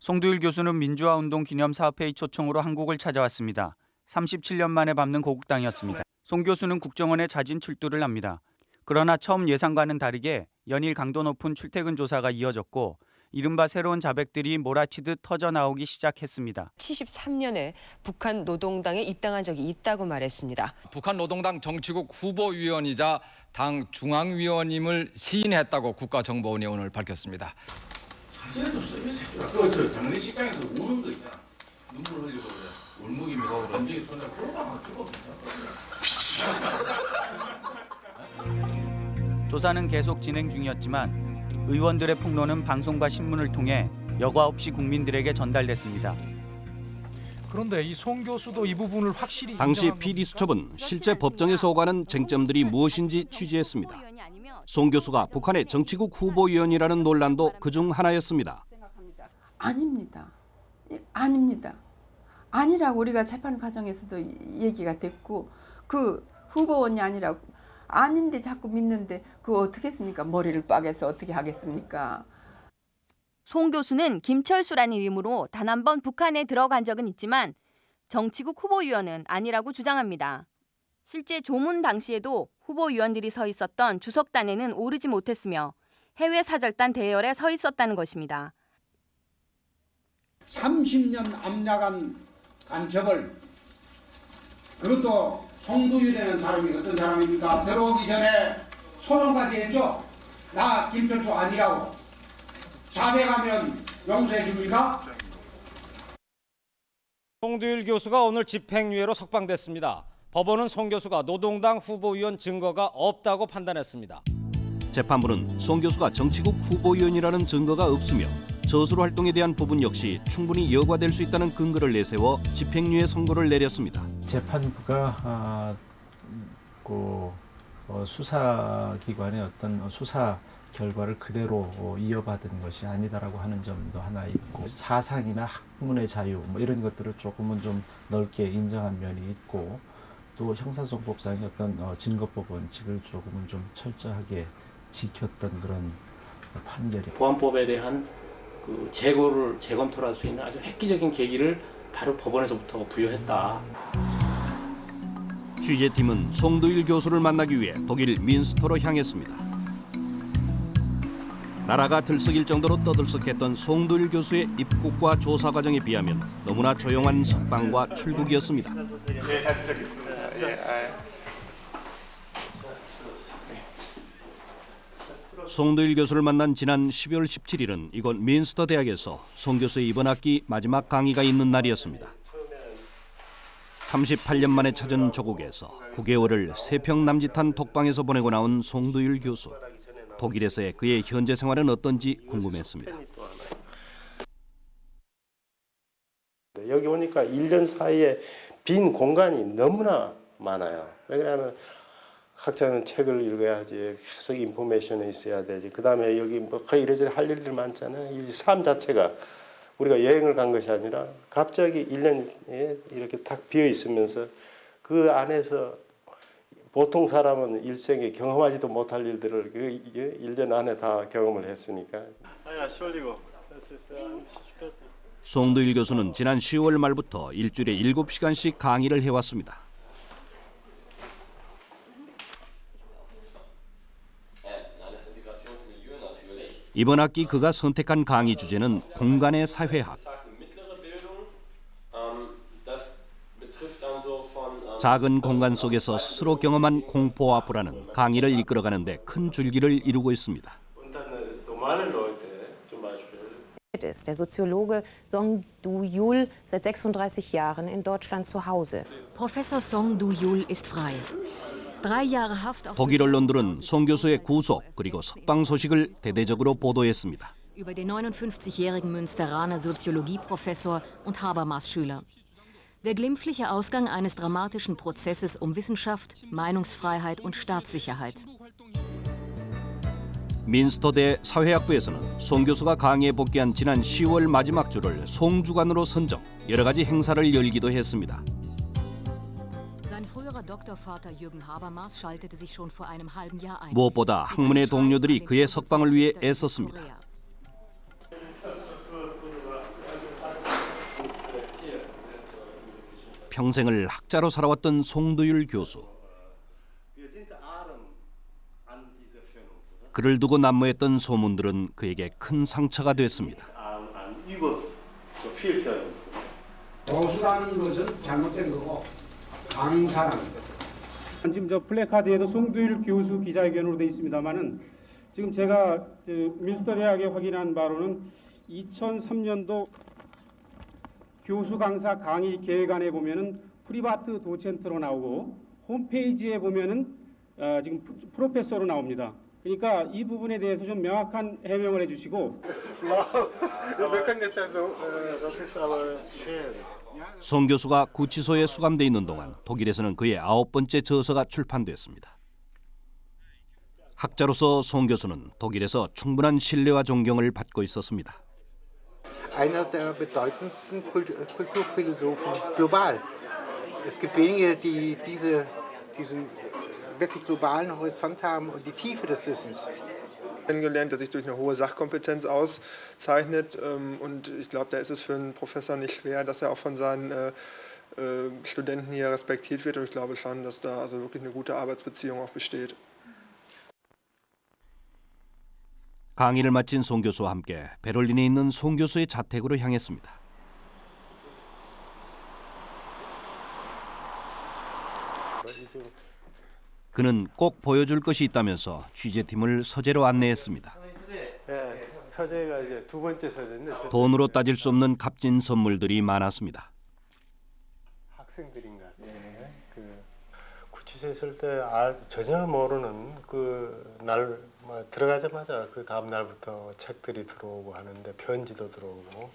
송두일 교수는 민주화운동 기념사업회의 초청으로 한국을 찾아왔습니다. 37년 만에 밟는 고국 땅이었습니다. 송 교수는 국정원에 자진 출두를 합니다. 그러나 처음 예상과는 다르게 연일 강도 높은 출퇴근 조사가 이어졌고 이른바 새로운 자백들이 몰아치듯 터져 나오기 시작했습니다. 73년에 북한 노동당에 입당한 적이 있다고 말했습니다. 북한 노동당 정치국 후보위원이자 당 중앙위원임을 시인했다고 국가정보원이 오늘 밝혔습니다. 그저 장례식장에서 우는 거 있잖아. 눈물 흘리고 그래. 울먹이며 가고 런쥔이 손잡고 그러다가 죽어. 조사는 계속 진행 중이었지만 의원들의 폭로는 방송과 신문을 통해 여과 없이 국민들에게 전달됐습니다. 그런데 이 송 교수도 이 부분을 확실히 당시 인정한 PD수첩은 실제 법정에서 오가는 쟁점들이 무엇인지 취재했습니다. 송 교수가 북한의 정치국 후보위원이라는 논란도 그중 하나였습니다. 아닙니다. 예, 아닙니다. 아니라고 우리가 재판 과정에서도 얘기가 됐고 그 후보원이 아니라고 아닌데 자꾸 믿는데 그거 어떻게 했습니까? 머리를 빠개서 어떻게 하겠습니까? 송 교수는 김철수라는 이름으로 단 한 번 북한에 들어간 적은 있지만 정치국 후보위원은 아니라고 주장합니다. 실제 조문 당시에도 후보위원들이 서 있었던 주석단에는 오르지 못했으며 해외 사절단 대열에 서 있었다는 것입니다. 30년 압력한 간첩을 그것도 송두일이라는 사람이 어떤 사람입니까? 들어오기 전에 소송까지 했죠? 나 김철수 아니라고 자백하면 용서해 줍니까? 송두일 교수가 오늘 집행유예로 석방됐습니다. 법원은 송 교수가 노동당 후보위원 증거가 없다고 판단했습니다. 재판부는 송 교수가 정치국 후보위원이라는 증거가 없으며 저수로 활동에 대한 부분 역시 충분히 여과될 수 있다는 근거를 내세워 집행유예 선고를 내렸습니다. 재판부가 아, 그 어, 수사기관의 어떤 수사 결과를 그대로 어, 이어받은 것이 아니다라고 하는 점도 하나 있고 사상이나 학문의 자유 뭐 이런 것들을 조금은 좀 넓게 인정한 면이 있고 또 형사소송법상의 어떤 어, 증거법 원칙을 조금은 좀 철저하게 지켰던 그런 판결이 보안법에 대한 그 재고를 재검토를 할 수 있는 아주 획기적인 계기를 바로 법원에서부터 부여했다. 취재팀은 송두일 교수를 만나기 위해 독일 민스터로 향했습니다. 나라가 들썩일 정도로 떠들썩했던 송도일 교수의 입국과 조사 과정에 비하면 너무나 조용한 석방과 출국이었습니다. 예, 잘 지적했습니다. 예, 송도일 교수를 만난 지난 12월 17일은 이곳 민스터 대학에서 송 교수의 이번 학기 마지막 강의가 있는 날이었습니다. 38년 만에 찾은 조국에서 9개월을 세평 남짓한 독방에서 보내고 나온 송도일 교수. 독일에서의 그의 현재 생활은 어떤지 궁금했습니다. 여기 오니까 1년 사이에 빈 공간이 너무나 많아요. 왜 그러냐면 학자는 책을 읽어야지 계속 인포메이션이 있어야 되지. 그 다음에 여기 뭐 거의 이래저래 할 일들 많잖아요. 이 삶 자체가 우리가 여행을 간 것이 아니라 갑자기 1년에 이렇게 탁 비어 있으면서 그 안에서 보통 사람은 일생에 경험하지도 못할 일들을 그 1년 안에 다 경험을 했으니까. 송도일 교수는 지난 10월 말부터 일주일에 7시간씩 강의를 해왔습니다. 이번 학기 그가 선택한 강의 주제는 공간의 사회학. 작은 공간 속에서 스스로 경험한 공포와 불안은 강의를 이끌어가는데 큰 줄기를 이루고 있습니다. ist. Der Soziologe Song Du-Yul seit 36 Jahren in Deutschland zu Hause. Professor Song Du-Yul ist frei. Drei Jahre Haft auf 독일 언론들은 송 교수의 구속 그리고 석방 소식을 대대적으로 보도했습니다. über den 59-jährigen Münsteraner Soziologieprofessor und Habermas-Schüler. Der glimpfliche Ausgang eines dramatischen Prozesses um Wissenschaft, Meinungsfreiheit und Staatssicherheit. 민스터대 사회학부에서는 송 교수가 강의에 복귀한 지난 10월 마지막 주를 송주간으로 선정, 여러 가지 행사를 열기도 했습니다. 무엇보다 학문의 동료들이 그의 석방을 위해 애썼습니다. 평생을 학자로 살아왔던 송도율 교수. 그를 두고 난무했던 소문들은 그에게 큰 상처가 됐습니다. 보수라는 것은 잘못된 거고 거. 지금 저 플래카드에도 송두율 교수 기자회견으로 돼 있습니다만은 지금 제가 뮌스터 대학에 확인한 바로는 2003년도 교수 강사 강의 계획안에 보면은 Privatdozent로 나오고 홈페이지에 보면은 어, 지금 Professor로 나옵니다. 그러니까 이 부분에 대해서 좀 명확한 해명을 해주시고. 송 교수가 구치소에 수감돼 있는 동안 독일에서는 그의 아홉 번째 저서가 출판됐습니다. 학자로서 송 교수는 독일에서 충분한 신뢰와 존경을 받고 있었습니다. kennengelernt, der sich durch eine hohe Sachkompetenz auszeichnet. ähm, Und ich glaube, da ist es für einen Professor nicht schwer, dass er auch von seinen äh, äh, Studenten hier respektiert wird. Und ich glaube schon, dass da also wirklich eine gute Arbeitsbeziehung auch besteht. 강의를 마친 송 교수와 함께 베를린에 있는 송 교수의 자택으로 향했습니다. 그는 꼭 보여줄 것이 있다면서 취재팀을 서재로 안내했습니다. 예, 서재가 이제 두 번째 서재인데 돈으로 따질 수 없는 값진 선물들이 많았습니다. 학생들인가. 예. 그 구치소에 있을 때 아, 전혀 모르는 그날 뭐 들어가자마자 그 다음 날부터 책들이 들어오고 하는데 편지도 들어오고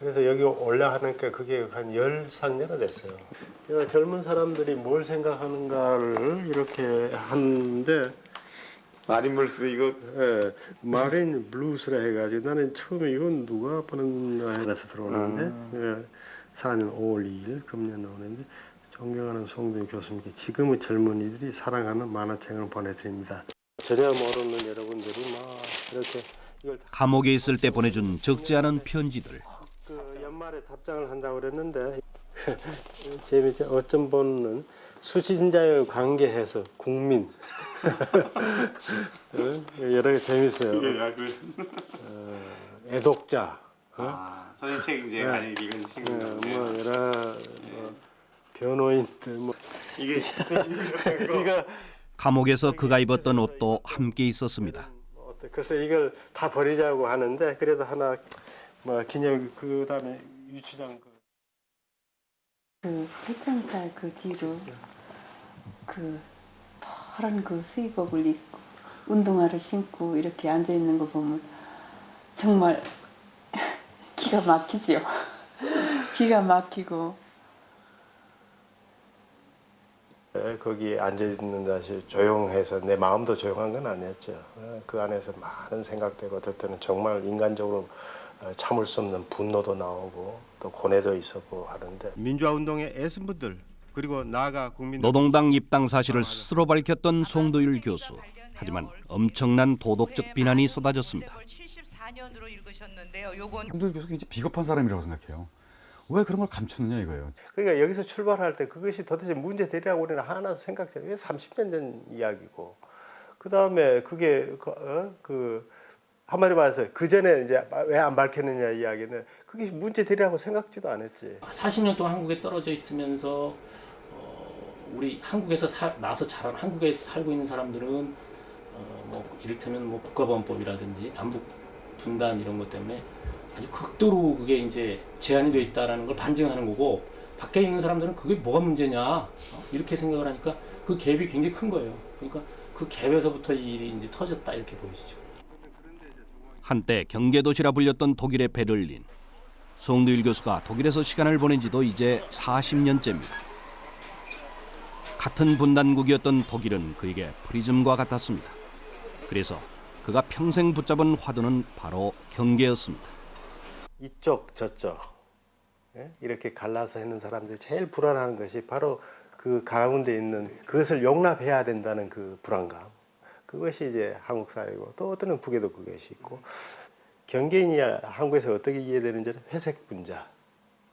그래서 여기 올라가니까 그게 한 열 상년을 됐어요. 그러니까 젊은 사람들이 뭘 생각하는가를 이렇게 하는데 마린 블루스 이거 예, 마린 블루스라 해가지고 나는 처음에 이건 누가 보는가 해서 들어오는데 예, 4년 5월 2일 금년 오는데 존경하는 송준 교수님께 지금의 젊은이들이 사랑하는 만화책을 보내드립니다. 전혀 모르는 여러분들이 막 이렇게 감옥에 있을 때 보내준 적지 않은 편지들. 그 연말에 답장을 한다고 그랬는데 재밌죠. 어떤 분은 수신자의 관계해서 국민 어? 여러 개 재밌어요. 예, 아. 어, 애독자. 어? 아, 선생님 책 이제 네. 많이 읽은 친구들. 어, 뭐 여러 뭐 변호인들 뭐 이게 이거 감옥에서 그가 입었던 옷도 함께 있었습니다. 어때? 그래서 이걸 다 버리자고 하는데 그래도 하나 뭐 기념 그 다음에 유치장 그그 태창살 그 뒤로 그 파란 그 수의복을 입고 운동화를 신고 이렇게 앉아 있는 거 보면 정말 기가 막히지요. 기가 막히고 에, 거기 앉아 있는 다시 조용해서 내 마음도 조용한 건 아니었죠. 어, 그 안에서 많은 생각되고 어떨 때는 정말 인간적으로 어, 참을 수 없는 분노도 나오고 또 고뇌도 있었고 하는데 민주화 운동에 애쓴 분들 그리고 나아가 국민 노동당 입당 사실을 스스로 밝혔던 송도율 교수. 하지만 엄청난 도덕적 비난이 쏟아졌습니다. 홍도일 교수 굉장히 비겁한 사람이라고 생각해요. 왜 그런 걸 감추느냐 이거예요. 그러니까 여기서 출발할 때 그것이 도대체 문제 되리라고 우리는 하나 생각해요. 이게 30년 전 이야기고 그 다음에 그게 그, 어? 그 한마디 말해서 그 전에 이제 왜 안 밝혔느냐 이야기는 그게 문제 되리라고 생각지도 않았지. 40년 동안 한국에 떨어져 있으면서 어, 우리 한국에서 사, 나서 자란 한국에 살고 있는 사람들은 어, 뭐 이를테면 뭐 국가보안법이라든지 남북 분단 이런 것 때문에 아주 극도로 그게 이제 제한이 돼 있다라는 걸 반증하는 거고 밖에 있는 사람들은 그게 뭐가 문제냐 어? 이렇게 생각을 하니까 그 갭이 굉장히 큰 거예요. 그러니까 그 갭에서부터 이 일이 이제 터졌다 이렇게 보이시죠. 한때 경계도시라 불렸던 독일의 베를린. 송두일 교수가 독일에서 시간을 보낸 지도 이제 40년째입니다. 같은 분단국이었던 독일은 그에게 프리즘과 같았습니다. 그래서 그가 평생 붙잡은 화두는 바로 경계였습니다. 이쪽 저쪽 예? 이렇게 갈라서 있는 사람들이 제일 불안한 것이 바로 그 가운데 있는 그것을 용납해야 된다는 그 불안감 그것이 이제 한국 사회고 또 어떤 북에도 그것이 있고 경계인이 한국에서 어떻게 이해되는지는 회색 분자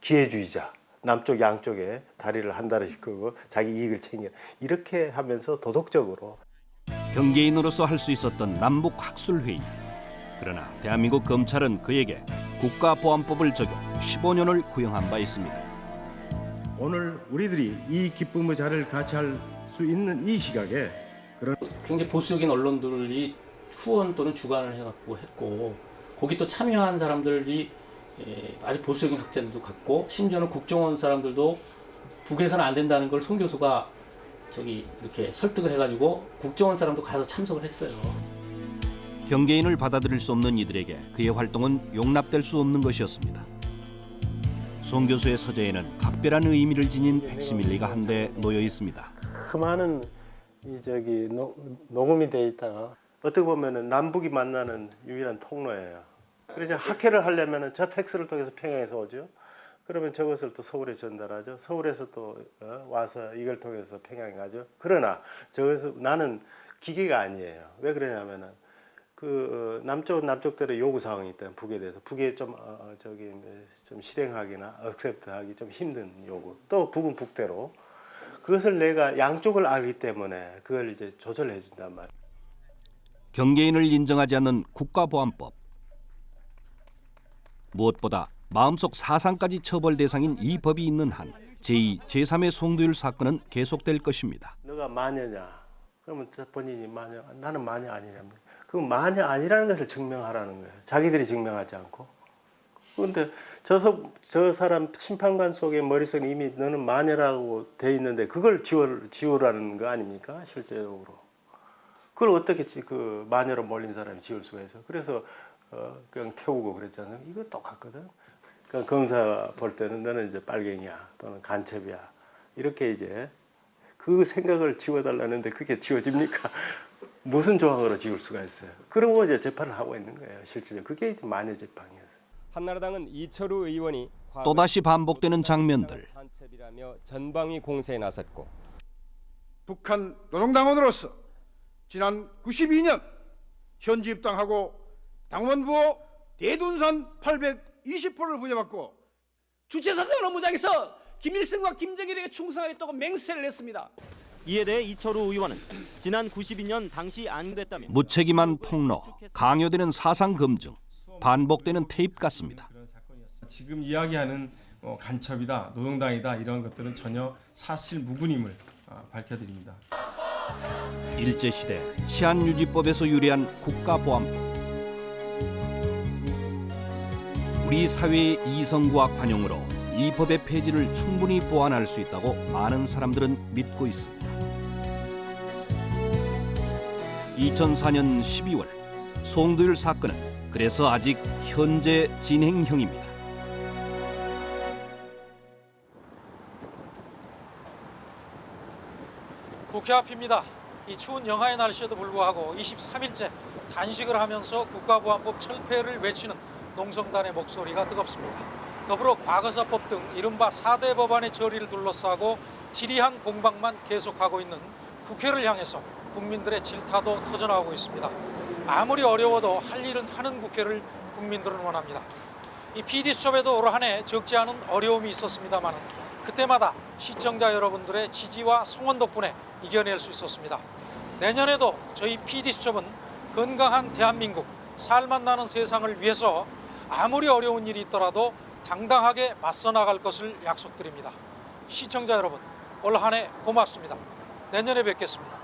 기회주의자 남쪽 양쪽에 다리를 한 다리씩 끄고 자기 이익을 챙겨 이렇게 하면서 도덕적으로 경계인으로서 할 수 있었던 남북 학술 회의. 그러나 대한민국 검찰은 그에게 국가보안법을 적용 15년을 구형한 바 있습니다. 오늘 우리들이 이 기쁨의 자리를 같이 할 수 있는 이 시각에 그런 굉장히 보수적인 언론들이 후원 또는 주관을 해갖고 했고 거기 또 참여한 사람들이 예, 아주 보수적인 학자들도 갔고 심지어는 국정원 사람들도 북에서는 안 된다는 걸 송 교수가 저기 이렇게 설득을 해가지고 국정원 사람도 가서 참석을 했어요. 경계인을 받아들일 수 없는 이들에게 그의 활동은 용납될 수 없는 것이었습니다. 송 교수의 서재에는 각별한 의미를 지닌 팩시밀리가 한대 놓여 있습니다. 그 많은 이 저기 노, 녹음이 돼 있다가 어떻게 보면은 남북이 만나는 유일한 통로예요. 그래서 학회를 하려면은 저 팩스를 통해서 평양에서 오죠. 그러면 저것을 또 서울에 전달하죠. 서울에서 또 어, 와서 이걸 통해서 평양에 가죠. 그러나 저것을 나는 기계가 아니에요. 왜 그러냐면은 그 어, 남쪽 남쪽대로 요구 사항이 있다. 북에 대해서 북에 좀 어, 어, 저기 뭐좀 실행하기나 억셉트하기 좀 힘든 요구. 또 북은 북대로 그것을 내가 양쪽을 알기 때문에 그걸 이제 조절해 준단 말이에요. 경계인을 인정하지 않는 국가보안법. 무엇보다 마음속 사상까지 처벌 대상인 이 법이 있는 한 제2, 제3의 송도율 사건은 계속될 것입니다. 너가 마녀냐? 그러면 저 본인이 마녀, 나는 마녀 아니냐면 그 마녀 아니라는 것을 증명하라는 거예요. 자기들이 증명하지 않고. 그런데 저, 서- 저 사람 심판관 속에 머릿속에 이미 너는 마녀라고 돼 있는데 그걸 지워, 지우라는 거 아닙니까? 실제적으로. 그걸 어떻게 지- 그 마녀로 몰린 사람이 지울 수가 있어? 그래서 어, 그냥 태우고 그랬잖아요. 이거 똑같거든. 그러니까 검사 볼 때는 너는 이제 빨갱이야 또는 간첩이야 이렇게 이제 그 생각을 지워달라는데 그게 지워집니까? 무슨 조항으로 지울 수가 있어요? 그러고 이제 재판을 하고 있는 거예요. 실질적으로 그게 이제 마녀 재판이에요. 한나라당은 이철우 의원이 또다시 반복되는 장면들. 전방위 공세에 나섰고 북한 노동당원으로서 지난 92년 현지 입당하고 당원부호 대둔산 820호를 부여받고 주체사상 업무장에서 김일성과 김정일에게 충성하겠다고 맹세를 했습니다. 이에 대해 이철우 의원은 지난 92년 당시 안 됐다며 무책임한 폭로, 강요되는 사상 검증, 반복되는 테이프 같습니다. 지금 이야기하는 어, 간첩이다, 노동당이다 이런 것들은 전혀 사실 무근임을 아, 밝혀드립니다. 일제시대 치안유지법에서 유래한 국가보안법. 우리 사회의 이성과 관용으로 이 법의 폐지를 충분히 보완할 수 있다고 많은 사람들은 믿고 있습니다. 2004년 12월 송도율 사건은 그래서 아직 현재 진행형입니다. 국회 앞입니다. 이 추운 영하의 날씨에도 불구하고 23일째 단식을 하면서 국가보안법 철폐를 외치는 농성단의 목소리가 뜨겁습니다. 더불어 과거사법 등 이른바 4대 법안의 처리를 둘러싸고 지리한 공방만 계속하고 있는 국회를 향해서 국민들의 질타도 터져나오고 있습니다. 아무리 어려워도 할 일은 하는 국회를 국민들은 원합니다. 이 PD수첩에도 올 한 해 적지 않은 어려움이 있었습니다만 그때마다 시청자 여러분들의 지지와 성원 덕분에 이겨낼 수 있었습니다. 내년에도 저희 PD수첩은 건강한 대한민국, 살맛 나는 세상을 위해서 아무리 어려운 일이 있더라도 당당하게 맞서 나갈 것을 약속드립니다. 시청자 여러분, 올 한 해 고맙습니다. 내년에 뵙겠습니다.